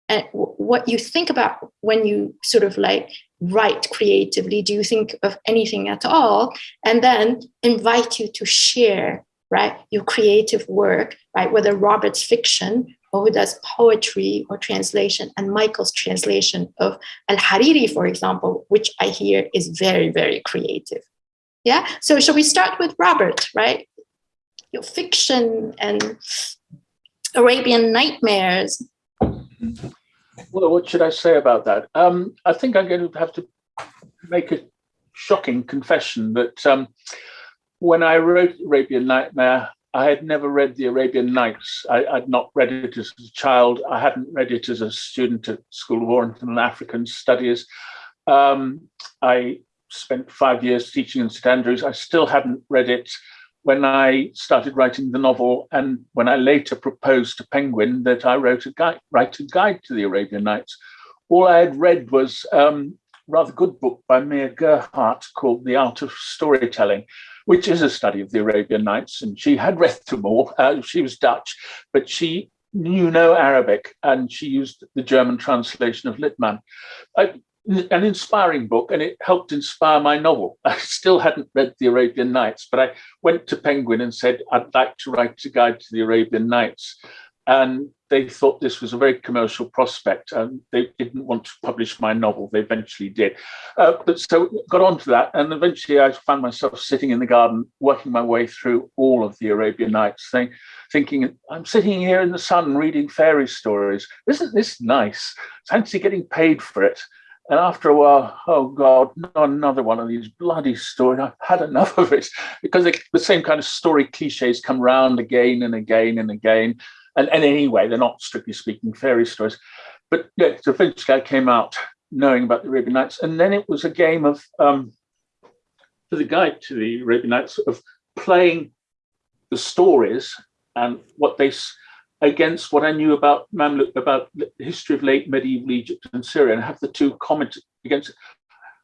and what you think about when you sort of like write creatively. Do you think of anything at all? And then invite you to share right? Your creative work, right? Whether Robert's fiction or Huda's poetry or translation and Michael's translation of Al-Hariri, for example, which I hear is very, very creative. Yeah, so shall we start with Robert, right? Your fiction and Arabian Nightmares. Well, what should I say about that? Um, I think I'm going to have to make a shocking confession that um, when I wrote Arabian Nightmare, I had never read the Arabian Nights. I, would not read it as a child. I hadn't read it as a student at School of Oriental and African Studies. Um, I spent five years teaching in St Andrews. I still hadn't read it when I started writing the novel, and when I later proposed to Penguin that I wrote a guide, write a guide to the Arabian Nights. All I had read was um, rather good book by Mia Gerhardt called The Art of Storytelling, which is a study of the Arabian Nights. And she had read them all. Uh, she was Dutch, but she knew no Arabic and she used the German translation of Littmann. An inspiring book and it helped inspire my novel. I still hadn't read the Arabian Nights, but I went to Penguin and said, I'd like to write a guide to the Arabian Nights. And they thought this was a very commercial prospect and they didn't want to publish my novel. They eventually did. Uh, but so got on to that. And eventually I found myself sitting in the garden, working my way through all of the Arabian Nights, thing, thinking, I'm sitting here in the sun reading fairy stories. Isn't this nice? Fancy getting paid for it. And after a while, oh God, not another one of these bloody stories. I've had enough of it because the same kind of story cliches come round again and again and again. And, and anyway, they're not strictly speaking fairy stories. But yeah, so eventually I came out knowing about the Arabian Nights. And then it was a game of, um, for the guide to the Arabian Nights, of playing the stories and what they, against what I knew about Mamluk, about the history of late medieval Egypt and Syria, and have the two comment against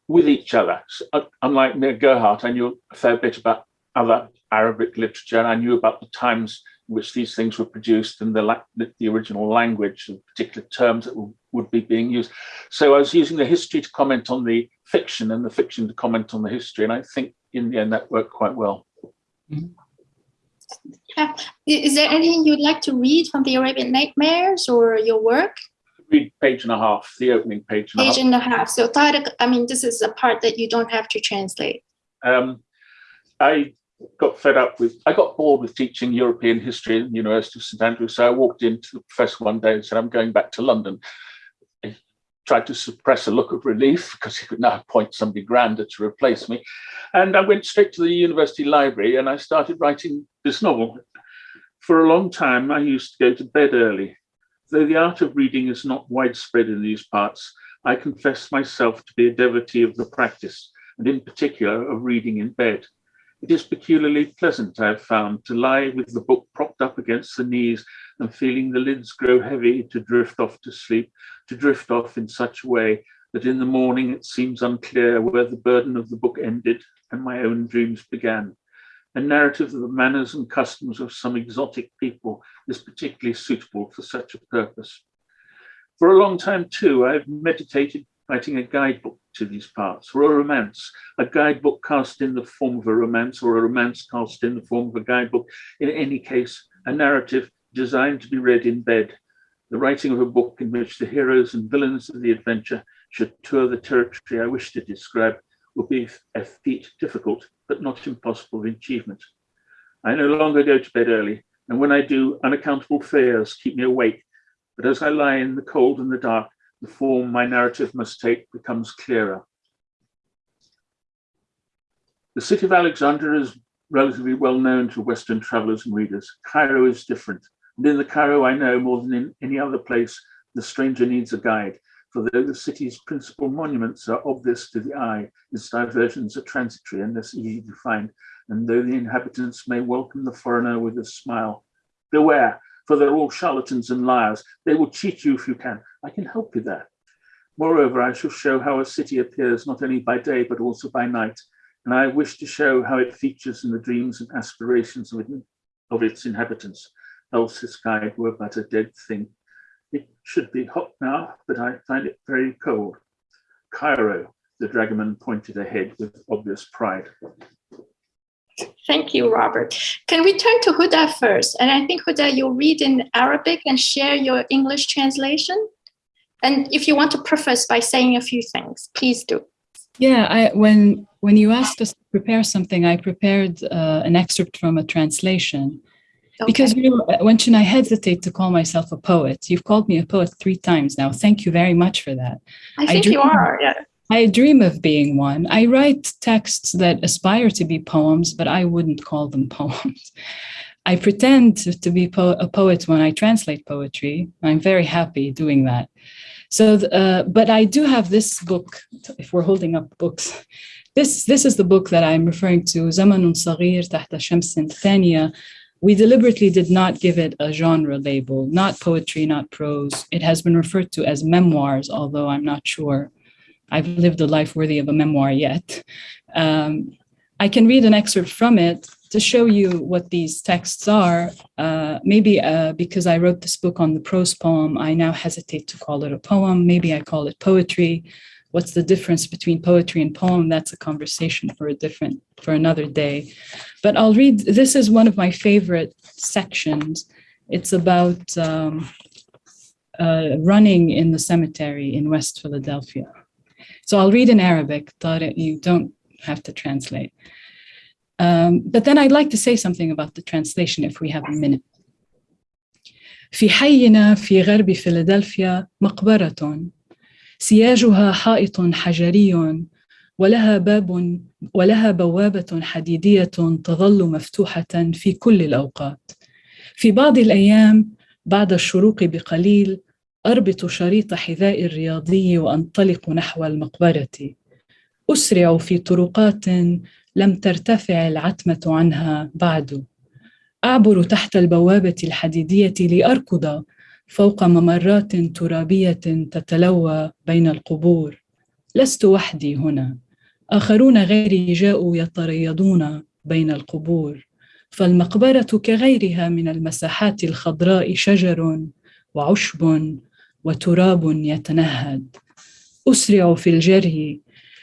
with each other. So, uh, unlike Mia Gerhardt, I knew a fair bit about other Arabic literature, and I knew about the times which these things were produced and the, the original language and particular terms that would be being used. So I was using the history to comment on the fiction and the fiction to comment on the history. And I think in the end that worked quite well. Yeah. Is there anything you'd like to read from the Arabian Nightmares or your work? Read page and a half, the opening page and page a half. and a half. So Tariq, I mean, this is a part that you don't have to translate. Um, I got fed up with, I got bored with teaching European history at the University of St Andrews. So I walked into the professor one day and said, I'm going back to London. He tried to suppress a look of relief because he could now appoint somebody grander to replace me. And I went straight to the university library and I started writing this novel. For a long time, I used to go to bed early. Though the art of reading is not widespread in these parts, I confess myself to be a devotee of the practice, and in particular of reading in bed. It is peculiarly pleasant, I have found, to lie with the book propped up against the knees and feeling the lids grow heavy to drift off to sleep, to drift off in such a way that in the morning it seems unclear where the burden of the book ended and my own dreams began. A narrative of the manners and customs of some exotic people is particularly suitable for such a purpose. For a long time too, I've meditated writing a guidebook to these parts, or a romance, a guidebook cast in the form of a romance, or a romance cast in the form of a guidebook. In any case, a narrative designed to be read in bed, the writing of a book in which the heroes and villains of the adventure should tour the territory I wish to describe will be a feat difficult, but not impossible of achievement. I no longer go to bed early, and when I do, unaccountable fears keep me awake. But as I lie in the cold and the dark, the form my narrative must take becomes clearer. The city of Alexandria is relatively well known to Western travelers and readers. Cairo is different. And in the Cairo I know more than in any other place, the stranger needs a guide. For though the city's principal monuments are obvious to the eye, its diversions are transitory and less easy to find. And though the inhabitants may welcome the foreigner with a smile, beware, for they're all charlatans and liars. They will cheat you if you can. I can help you there. Moreover, I shall show how a city appears not only by day, but also by night. And I wish to show how it features in the dreams and aspirations of, it, of its inhabitants. Else this guide were but a dead thing. It should be hot now, but I find it very cold. Cairo, the dragoman pointed ahead with obvious pride. Thank you, Robert. Can we turn to Huda first? And I think, Huda, you'll read in Arabic and share your English translation. And if you want to preface by saying a few things, please do. Yeah, I, when when you asked us to prepare something, I prepared uh, an excerpt from a translation. Okay. Because you know, Wen-chin, I hesitate to call myself a poet. You've called me a poet three times now. Thank you very much for that. I think I you are. Yeah. I dream of being one. I write texts that aspire to be poems, but I wouldn't call them poems. I pretend to, be po a poet when I translate poetry. I'm very happy doing that. So, uh, but I do have this book, if we're holding up books, this, this is the book that I'm referring to, Zamanun Saghir Tahta Shamsin Thania. We deliberately did not give it a genre label, not poetry, not prose. It has been referred to as memoirs, although I'm not sure I've lived a life worthy of a memoir yet. Um, I can read an excerpt from it to show you what these texts are. Uh, maybe uh, because I wrote this book on the prose poem, I now hesitate to call it a poem. Maybe I call it poetry. What's the difference between poetry and poem? That's a conversation for a different, for another day. But I'll read, this is one of my favorite sections. It's about um, uh, running in the cemetery in West Philadelphia. So I'll read in Arabic, Tariq, you don't have to translate. Um, but then I'd like to say something about the translation if we have a minute. في حينا في غرب فيلادلفيا مقبرة سياجها حائط حجري ولها باب ولها بوابة حديدية تظل مفتوحة في كل الأوقات. في بعض الأيام بعد الشروق بقليل أربط شريط حذاء الرياضي وأنطلق نحو المقبرة. أسرع في طرقات لم ترتفع العتمة عنها بعد. أعبر تحت البوابة الحديدية لأركض فوق ممرات ترابية تتلوى بين القبور. لست وحدي هنا. آخرون غيري جاءوا يتريضون بين القبور. فالمقبرة كغيرها من المساحات الخضراء شجر وعشب وتراب يتنهد. أسرع في الجري.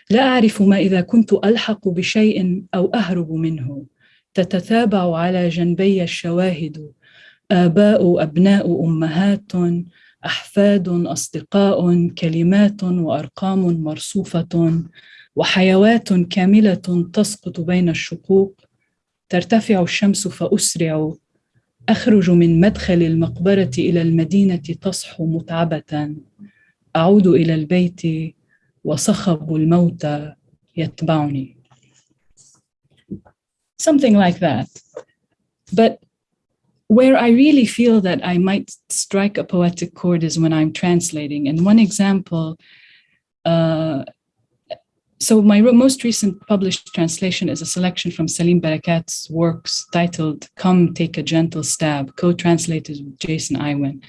لا أعرف ما إذا كنت ألحق بشيء أو أهرب منه. تتتابع على جنبي الشواهد. آباء أبناء أمهات أحفاد أصدقاء كلمات وأرقام مرصوفة وحيوات كاملة تسقط بين الشقوق. ترتفع الشمس فأسرع. أخرج من مدخل المقبرة إلى المدينة تصحو متعبة أعود إلى البيت وصخب الموت يتبعني. Something like that. But where I really feel that I might strike a poetic chord is when I'm translating. And one example, uh, So my most recent published translation is a selection from Salim Barakat's works titled Come Take a Gentle Stab, co-translated with Jayson Iwen.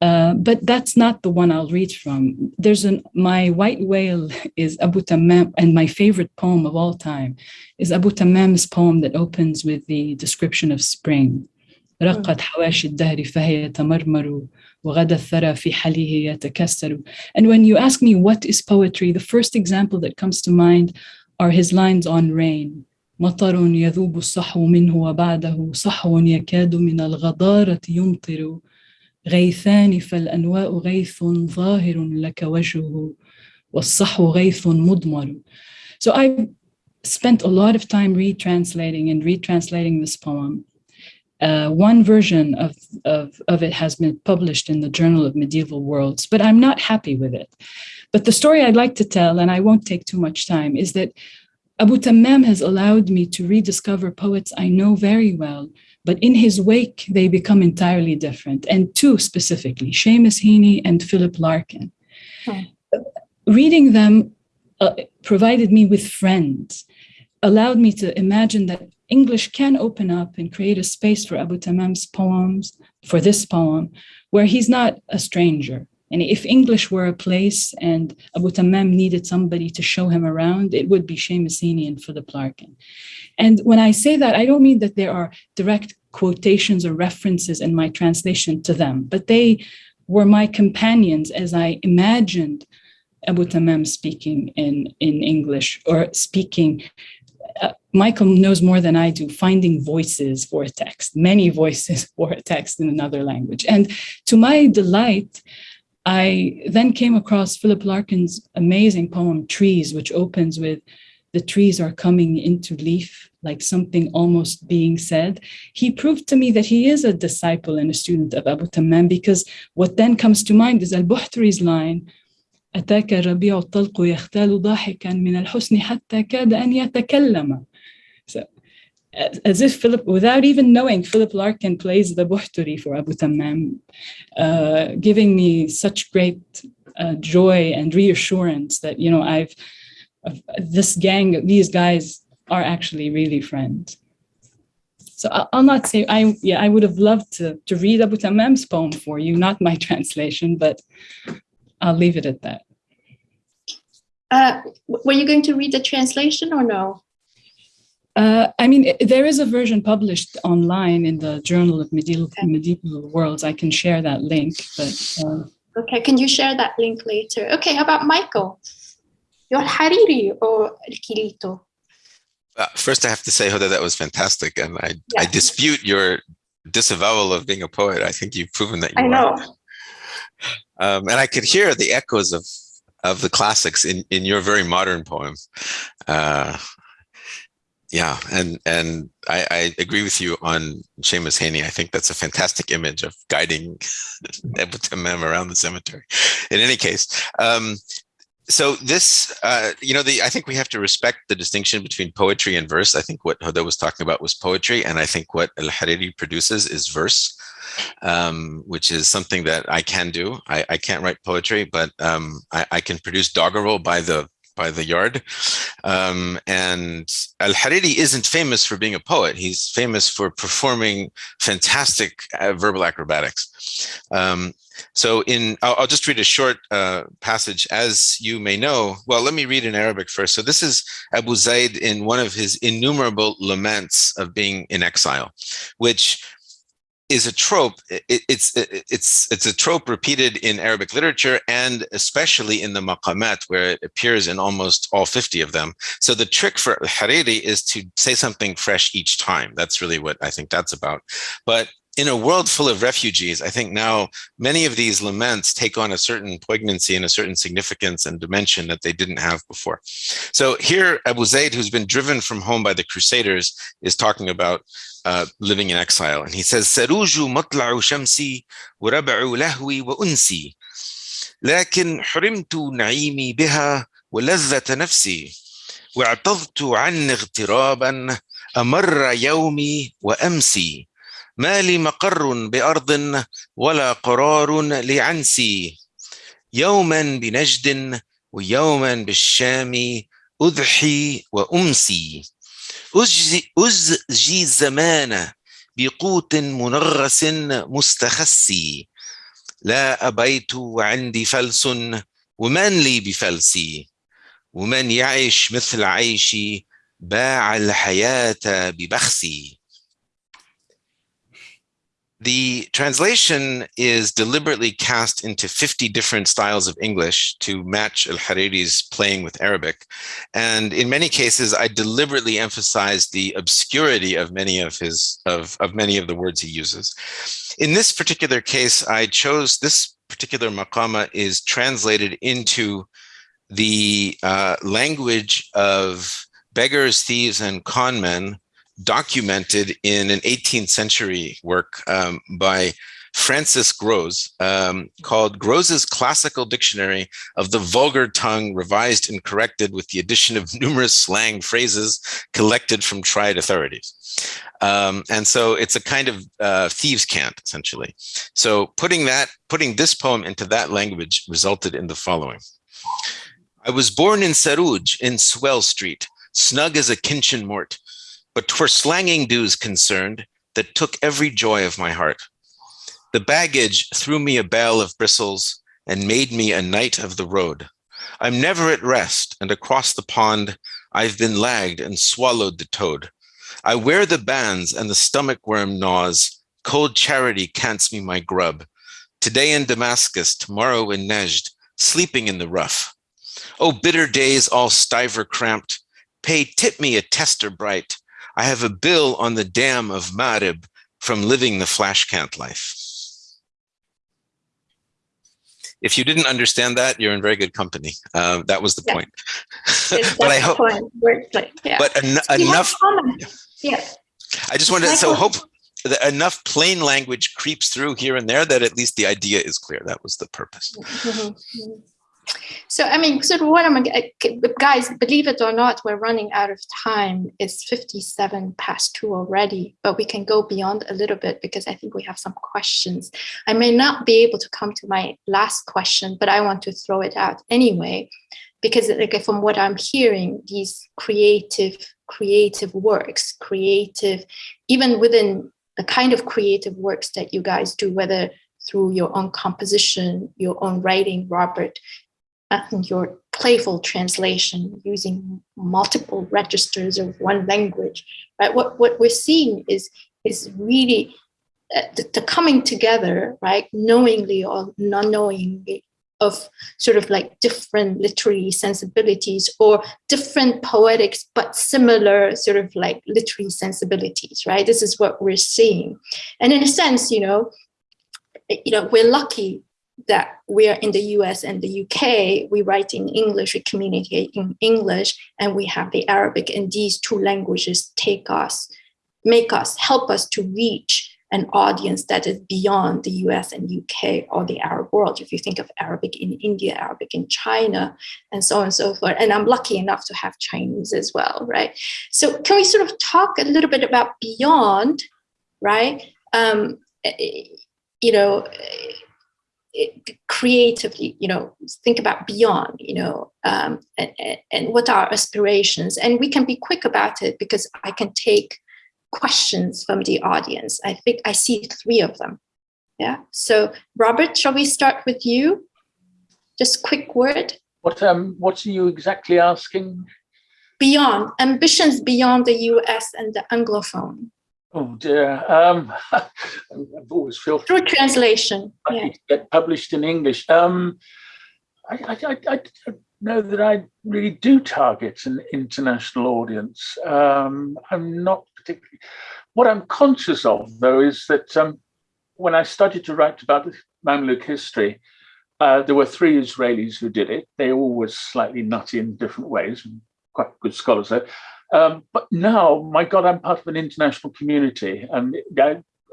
Uh, but that's not the one I'll read from. There's an, my white whale is Abu Tammam, and my favorite poem of all time is Abu Tammam's poem that opens with the description of spring. وغدا الثرى في حليه يتكسر. And when you ask me what is poetry, the first example that comes to mind are his lines on rain. مطر يذوب الصحو منه وبعده صحو يكاد من الغضارة يمطر غيثان فالأنواء غيث ظاهر لك وجهه والصحو غيث مضمر. So I spent a lot of time retranslating and retranslating this poem. Uh, one version of, of, of it has been published in the Journal of Medieval Worlds, but I'm not happy with it. But the story I'd like to tell, and I won't take too much time, is that Abu Tammam has allowed me to rediscover poets I know very well, but in his wake, they become entirely different. And two specifically, Seamus Heaney and Philip Larkin. Hmm. Reading them uh, provided me with friends, allowed me to imagine that English can open up and create a space for Abu Tammam's poems, for this poem, where he's not a stranger. And if English were a place and Abu Tammam needed somebody to show him around, it would be Heaney and Philip Larkin. And when I say that, I don't mean that there are direct quotations or references in my translation to them, but they were my companions as I imagined Abu Tammam speaking in, in English or speaking uh, Michael knows more than I do, finding voices for a text, many voices for a text in another language. And to my delight, I then came across Philip Larkin's amazing poem, Trees, which opens with, the trees are coming into leaf, like something almost being said. He proved to me that he is a disciple and a student of Abu Tammam, because what then comes to mind is Al-Buhturi's line, أتاك الربيع الطلق يختال ضاحكا من الحسن حتى كاد أن يتكلم so, as if Philip, without even knowing, Philip Larkin plays the Buhturi for Abu Tammam, uh, giving me such great uh, joy and reassurance that, you know, I've, this gang, these guys are actually really friends. So I'll not say, I, yeah, I would have loved to, to read Abu Tammam's poem for you, not my translation, but I'll leave it at that. Uh, were you going to read the translation or no? Uh, I mean, there is a version published online in the Journal of Medieval, okay. Medieval Worlds. I can share that link, but. Uh, okay, can you share that link later? Okay, how about Michael? Your Hariri or El Kilito? Uh, first, I have to say, Huda, that was fantastic. And I, yeah. I dispute your disavowal of being a poet. I think you've proven that you I know. Are. Um, and I could hear the echoes of of the classics in in your very modern poem. Uh, yeah, and and I, I, agree with you on Seamus Heaney. I think that's a fantastic image of guiding Abu around the cemetery. In any case, um, so this, uh, you know, the I think we have to respect the distinction between poetry and verse. I think what Huda was talking about was poetry, and I think what Al Hariri produces is verse um, which is something that I can do. I, I can't write poetry, but um, I, I, can produce doggerel by the by the yard. Um, and Al-Hariri isn't famous for being a poet. He's famous for performing fantastic uh, verbal acrobatics. Um, so in, I'll, I'll, just read a short uh, passage. As you may know, well, let me read in Arabic first. So this is Abu Zaid in one of his innumerable laments of being in exile, which is a trope. It, it's it's it's a trope repeated in Arabic literature and especially in the maqamat, where it appears in almost all 50 of them. So the trick for Hariri is to say something fresh each time. That's really what I think that's about. But in a world full of refugees, I think now many of these laments take on a certain poignancy and a certain significance and dimension that they didn't have before. So here, Abu Zaid, who's been driven from home by the Crusaders, is talking about uh, living in exile. And he says, Saruju matla'u shamsi wa rab'u lahwi wa unsi. لكن حرمت نعيمي بها ولذة نفسي واعتضت عن اغترابا أمر يومي وأمسي ما لي مقر بأرض ولا قرار لعنسي. يوما بنجد ويوما بالشام أضحي وأمسي. أزجي, الزمان بقوت منغس مستخسي. لا أبيت وعندي فلس ومن لي بفلسي ومن يعيش مثل عيشي باع الحياة ببخسي. The translation is deliberately cast into 50 different styles of English to match Al-Hariri's playing with Arabic. And in many cases, I deliberately emphasize the obscurity of many of his of, of many of the words he uses. In this particular case, I chose this particular maqama is translated into the uh, language of beggars, thieves, and conmen documented in an 18th century work um, by Francis Grose um, called Grose's Classical Dictionary of the Vulgar Tongue, revised and corrected with the addition of numerous slang phrases collected from tried authorities. Um, and so it's a kind of uh, thieves' cant, essentially. So putting that, putting this poem into that language resulted in the following. I was born in Saruj in Swell Street, snug as a kinchin mort, but 'twere slanging dues concerned that took every joy of my heart. The baggage threw me a bale of bristles and made me a knight of the road. I'm never at rest, and across the pond I've been lagged and swallowed the toad. I wear the bands and the stomach worm gnaws. Cold charity cants me my grub. Today in Damascus, tomorrow in Nejd, sleeping in the rough. Oh, bitter days all stiver cramped. Pay tip me a tester bright. I have a bill on the dam of Marib from living the flashcant life. If you didn't understand that, you're in very good company. Uh, that was the Yeah. point. But I hope, point where it's like, yeah. but en- enough. Yeah. I just wanted to, so hope that enough plain language creeps through here and there that at least the idea is clear. That was the purpose. Mhm, mhm. So, I mean, so what I'm, uh, guys, believe it or not, we're running out of time. It's 57 past two already, but we can go beyond a little bit because I think we have some questions. I may not be able to come to my last question, but I want to throw it out anyway, because like from what I'm hearing, these creative, creative works, creative, even within the kind of creative works that you guys do, whether through your own composition, your own writing, Robert, your playful translation using multiple registers of one language, right? What what we're seeing is is really uh, the, the coming together, right, knowingly or non-knowingly, of sort of like different literary sensibilities or different poetics, but similar sort of like literary sensibilities, right? This is what we're seeing, and in a sense, you know, you know, we're lucky that we are in the US and the UK, we write in English, we communicate in English, and we have the Arabic, and these two languages take us, make us, help us to reach an audience that is beyond the US and UK or the Arab world. If you think of Arabic in India, Arabic in China, and so on and so forth. And I'm lucky enough to have Chinese as well, right? So can we sort of talk a little bit about beyond, right? Um, you know, it, creatively, you know, think about beyond, you know, um, and, and what are aspirations. And we can be quick about it because I can take questions from the audience. I think I see three of them. Yeah. So Robert, shall we start with you? Just quick word. What um what are you exactly asking? Beyond ambitions beyond the US and the Anglophone. Oh dear. Um I've always felt Through translation. Yeah. get published in English. Um I, I, I, I know that I really do target an international audience. Um, I'm not particularly. What I'm conscious of, though, is that um, when I started to write about the Mamluk history, uh, there were three Israelis who did it. They all were slightly nutty in different ways, and quite good scholars though. Um, but now, my God, I'm part of an international community, and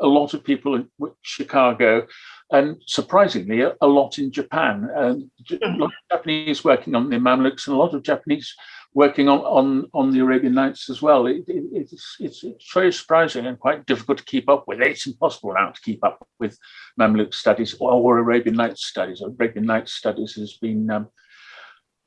a lot of people in Chicago, and surprisingly, a, a lot in Japan. And a lot of Japanese working on the Mamluks, and a lot of Japanese working on on, on the Arabian Nights as well. It, it, it's, it's it's very surprising and quite difficult to keep up with. It's impossible now to keep up with Mamluk studies or, or Arabian Nights studies. Arabian Nights studies has been um,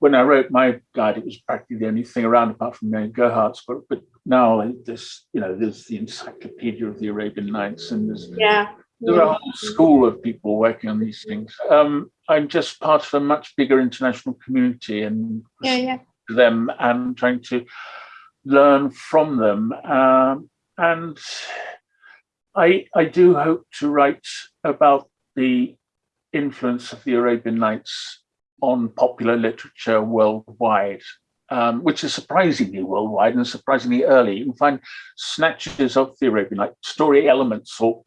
when I wrote my guide, it was practically the only thing around apart from Mary Gerhardt's, but but now this, you know, there's the Encyclopedia of the Arabian Nights, and there's yeah. There's a whole school of people working on these things. Um, I'm just part of a much bigger international community, and yeah, yeah. them and trying to learn from them. Um, and I I do hope to write about the influence of the Arabian Nights on popular literature worldwide, um, which is surprisingly worldwide and surprisingly early. You can find snatches of the Arabian Night story elements or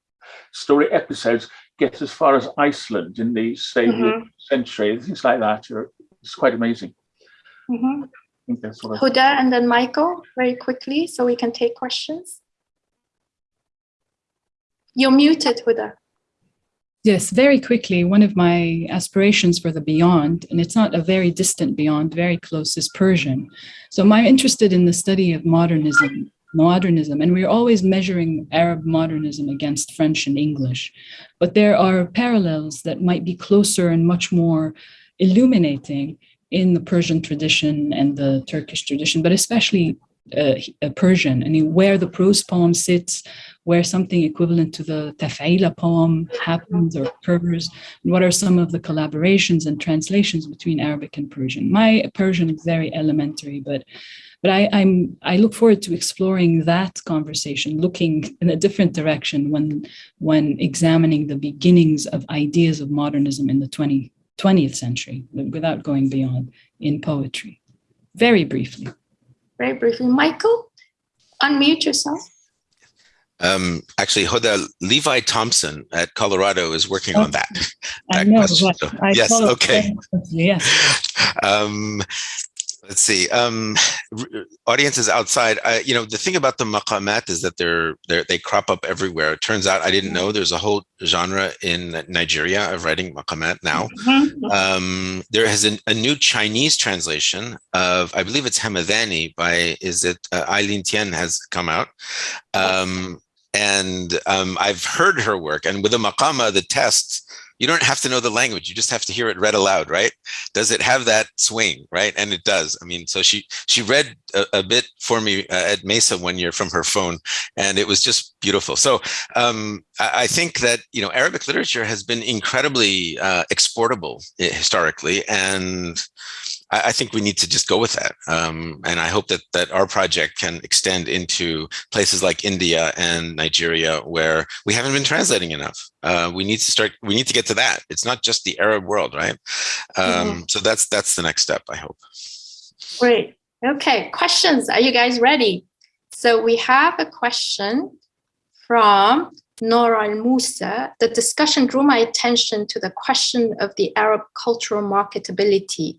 story episodes get as far as Iceland in the 7th mm -hmm. century, things like that. It's quite amazing. Mm -hmm. Huda and then Michael, very quickly, so we can take questions. You're muted, Huda. Yes, very quickly, one of my aspirations for the beyond, and it's not a very distant beyond, very close, is Persian. So I'm interested in the study of modernism, modernism, and we're always measuring Arab modernism against French and English. But there are parallels that might be closer and much more illuminating in the Persian tradition and the Turkish tradition, but especially uh, Persian, I mean, where the prose poem sits, where something equivalent to the taf'ila poem happens or occurs, and what are some of the collaborations and translations between Arabic and Persian. My Persian is very elementary, but but I, I'm I look forward to exploring that conversation, looking in a different direction when when examining the beginnings of ideas of modernism in the 20, 20th century, without going beyond in poetry. Very briefly very briefly. Michael, unmute yourself. Um, actually, Hoda Levi Thompson at Colorado is working on that. that I know. So, I yes. Okay. Yes. Um, let's see um audiences outside I, you know the thing about the maqamat is that they're, they're they crop up everywhere it turns out i didn't know there's a whole genre in nigeria of writing maqamat now mm-hmm. um there has an, a new chinese translation of i believe it's hamadani by is it uh, eileen tien has come out um and um i've heard her work and with the maqama the tests you don't have to know the language you just have to hear it read aloud right? Does it have that swing right? And it does. I mean so she she read a, a bit for me uh, at mesa one year from her phone and it was just beautiful. So um, I, I, think that you know arabic literature has been incredibly uh, exportable eh, historically and I, I, think we need to just go with that. Um, and I hope that that our project can extend into places like India and Nigeria where we haven't been translating enough. Uh, we need to start, we need to get to that. It's not just the Arab world, right? Um, mm -hmm. So that's that's the next step, I hope. Great. Okay, questions. Are you guys ready? So we have a question from Nora al Musa. The discussion drew my attention to the question of the Arab cultural marketability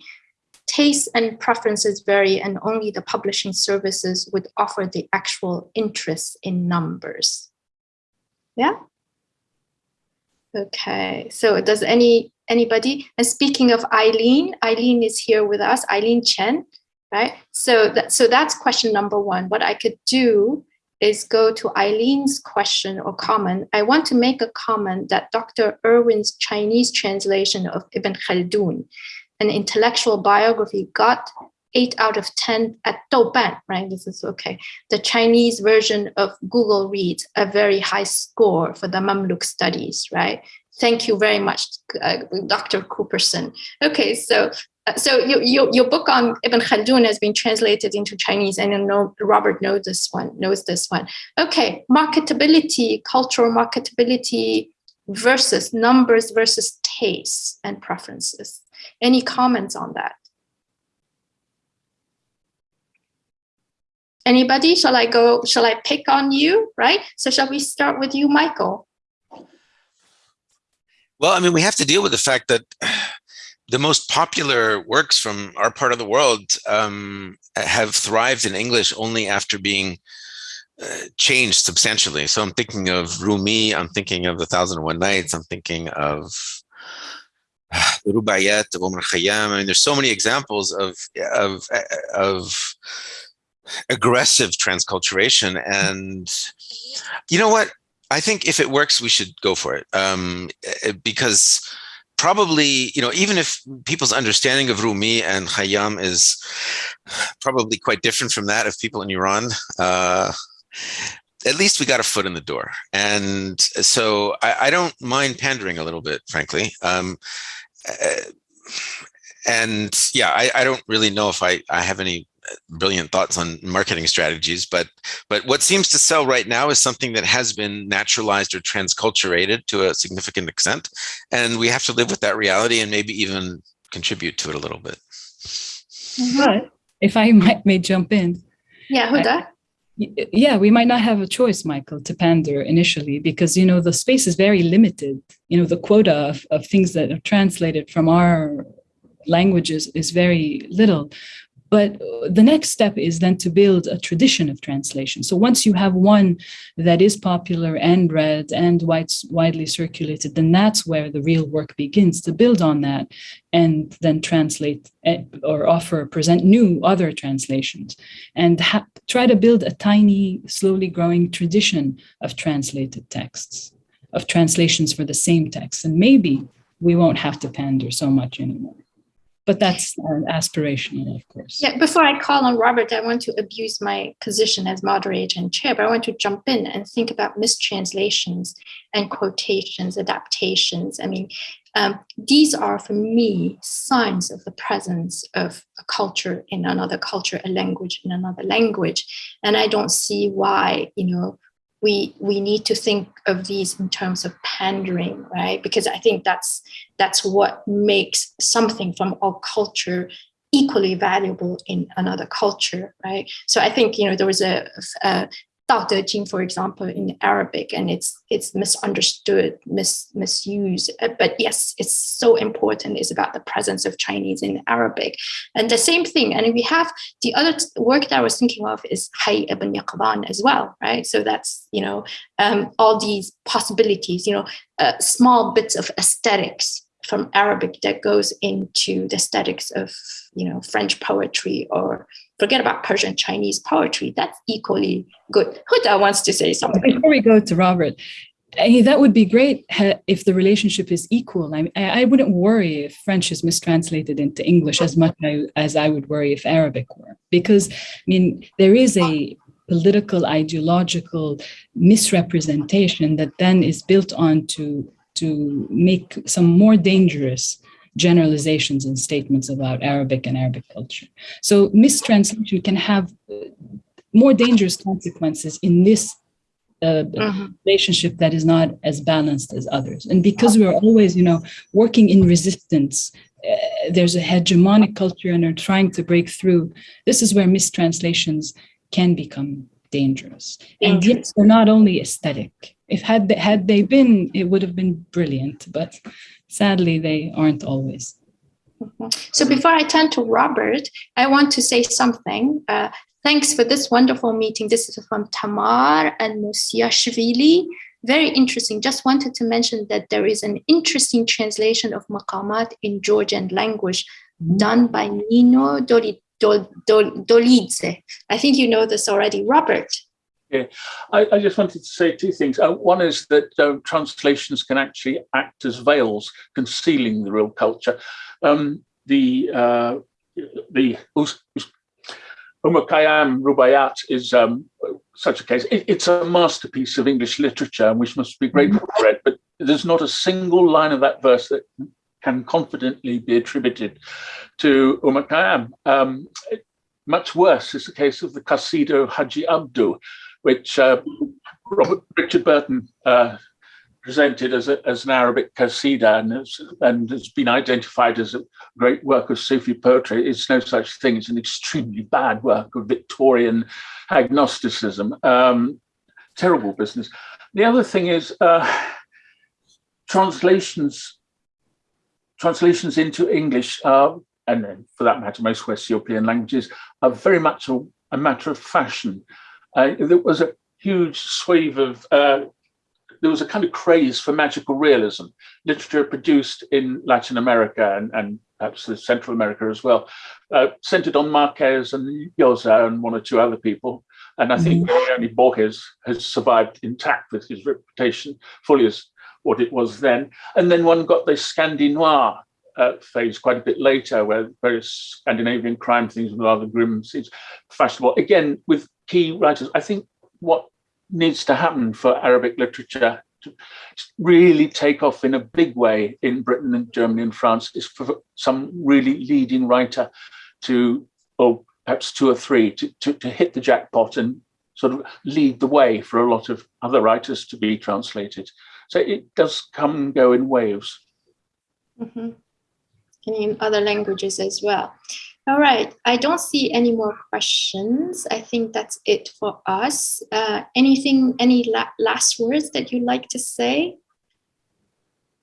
tastes and preferences vary and only the publishing services would offer the actual interest in numbers. Yeah? Okay, so does any anybody, and speaking of Eileen, Eileen is here with us, Eileen Chen, right? So, that, so that's question number one. What I could do is go to Eileen's question or comment. I want to make a comment that Dr. Irwin's Chinese translation of Ibn Khaldun an intellectual biography got eight out of 10 at Douban, right? This is okay. The Chinese version of Goodreads a very high score for the Mamluk studies, right? Thank you very much, uh, Dr. Cooperson. Okay, so uh, so you, you, your book on Ibn Khaldun has been translated into Chinese, and I know Robert knows this one. Knows this one. Okay, marketability, cultural marketability versus numbers versus tastes and preferences. Any comments on that? Anybody? Shall I go? Shall I pick on you? Right. So shall we start with you, Michael? Well, I mean, we have to deal with the fact that the most popular works from our part of the world um, have thrived in English only after being uh, changed substantially. So I'm thinking of Rumi, I'm thinking of The Thousand and One Nights, I'm thinking of the Rubaiyat of Omar Khayyam. I mean, there's so many examples of, of, of aggressive transculturation. And you know what? I think if it works, we should go for it. Um, eh, because probably, you know, even if people's understanding of Rumi and Khayyam is probably quite different from that of people in Iran, uh, at least we got a foot in the door. And so I, I don't mind pandering a little bit, frankly. Um, Uh, and yeah, I, I, don't really know if I, I have any uh, brilliant thoughts on marketing strategies, but but what seems to sell right now is something that has been naturalized or transculturated to a significant extent, and we have to live with that reality and maybe even contribute to it a little bit. But if I might may jump in, yeah, Huda. Yeah, we might not have a choice, Michael, to pander initially because you know the space is very limited. You know the quota of, of things that are translated from our languages is very little. But the next step is then to build a tradition of translation. So once you have one that is popular and read and widely circulated, then that's where the real work begins to build on that and then translate or offer, present new other translations and try to build a tiny, slowly growing tradition of translated texts, of translations for the same text. And maybe we won't have to pander so much anymore but that's uh, aspirational, of course. Yeah, before I call on Robert, I want to abuse my position as moderator and chair, but I want to jump in and think about mistranslations and quotations, adaptations. I mean, um, these are for me signs of the presence of a culture in another culture, a language in another language. And I don't see why, you know, we we need to think of these in terms of pandering right? Because i think that's that's what makes something from our culture equally valuable in another culture right? So i think you know there was a, a De Jing, for example, in Arabic, and it's it's misunderstood, mis, misused. Uh, but yes, it's so important. It's about the presence of Chinese in Arabic, and the same thing. And we have the other work that I was thinking of is Hayy ibn Yaqzan as well, right? So that's you know um, all these possibilities, you know, uh, small bits of aesthetics from Arabic that goes into the aesthetics of you know French poetry or forget about Persian Chinese poetry. That's equally good. Huda wants to say something. Before we go to Robert, that would be great if the relationship is equal. I, I wouldn't worry if French is mistranslated into English as much as I would worry if Arabic were, because I mean there is a political ideological misrepresentation that then is built on to to make some more dangerous generalizations and statements about Arabic and Arabic culture. So mistranslation can have uh, more dangerous consequences in this uh, uh-huh. relationship that is not as balanced as others. And because we're always, you know, working in resistance, uh, there's a hegemonic culture and are trying to break through. This is where mistranslations can become dangerous. And yet they're not only aesthetic, if had they, had they been, it would have been brilliant, but sadly they aren't always. So before I turn to Robert, I want to say something. Uh, thanks for this wonderful meeting. This is from Tamar and Musiashvili. Very interesting. Just wanted to mention that there is an interesting translation of Maqamat in Georgian language done by Nino Dolidze. I think you know this already. Robert. Yeah, I, I, just wanted to say two things. Uh, one is that uh, translations can actually act as veils, concealing the real culture. Um, the uh, the Rubaiyat is um, such a case. It, it's a masterpiece of English literature, and we must be grateful for it. But there's not a single line of that verse that can confidently be attributed to Omar Khayyam. Um, much worse is the case of the Qasida Haji Abdu, which uh, Robert Richard Burton uh, presented as, a, as an Arabic qasida and has, and has been identified as a great work of Sufi poetry. It's no such thing. It's an extremely bad work of Victorian agnosticism. Um, terrible business. The other thing is uh, translations translations into English, uh, and for that matter, most West European languages, are very much a, a matter of fashion. Uh, there was a huge swathe of, uh, there was a kind of craze for magical realism, literature produced in Latin America and, and perhaps Central America as well, uh, centered on Marquez and Llosa and one or two other people. And I think really only Borges has survived intact with his reputation fully as what it was then. And then one got the Scandi Noir uh, phase quite a bit later, where various Scandinavian crime things and rather grim scenes fashionable. Again, with key writers, I think what needs to happen for Arabic literature to really take off in a big way in Britain and Germany and France is for some really leading writer to, or perhaps two or three, to, to, to hit the jackpot and sort of lead the way for a lot of other writers to be translated. So it does come and go in waves. Mm -hmm. And in other languages as well. All right, I don't see any more questions. I think that's it for us. Uh, anything, any la last words that you'd like to say?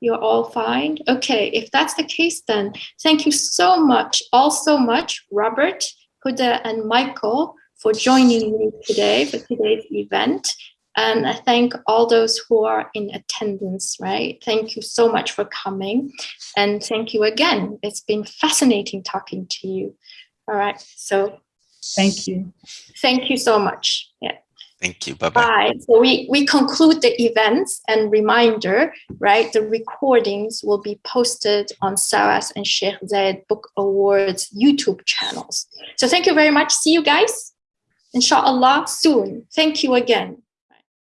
You're all fine? Okay, if that's the case, then thank you so much, all so much, Robert, Huda, and Michael for joining me today for today's event. And I thank all those who are in attendance, right? Thank you so much for coming. And thank you again. It's been fascinating talking to you. All right. So thank you. Thank you so much. Yeah. Thank you. Bye-bye. Bye. So we, we conclude the events and reminder, right? The recordings will be posted on SOAS and Sheikh Zayed Book Awards YouTube channels. So thank you very much. See you guys. Inshallah soon. Thank you again.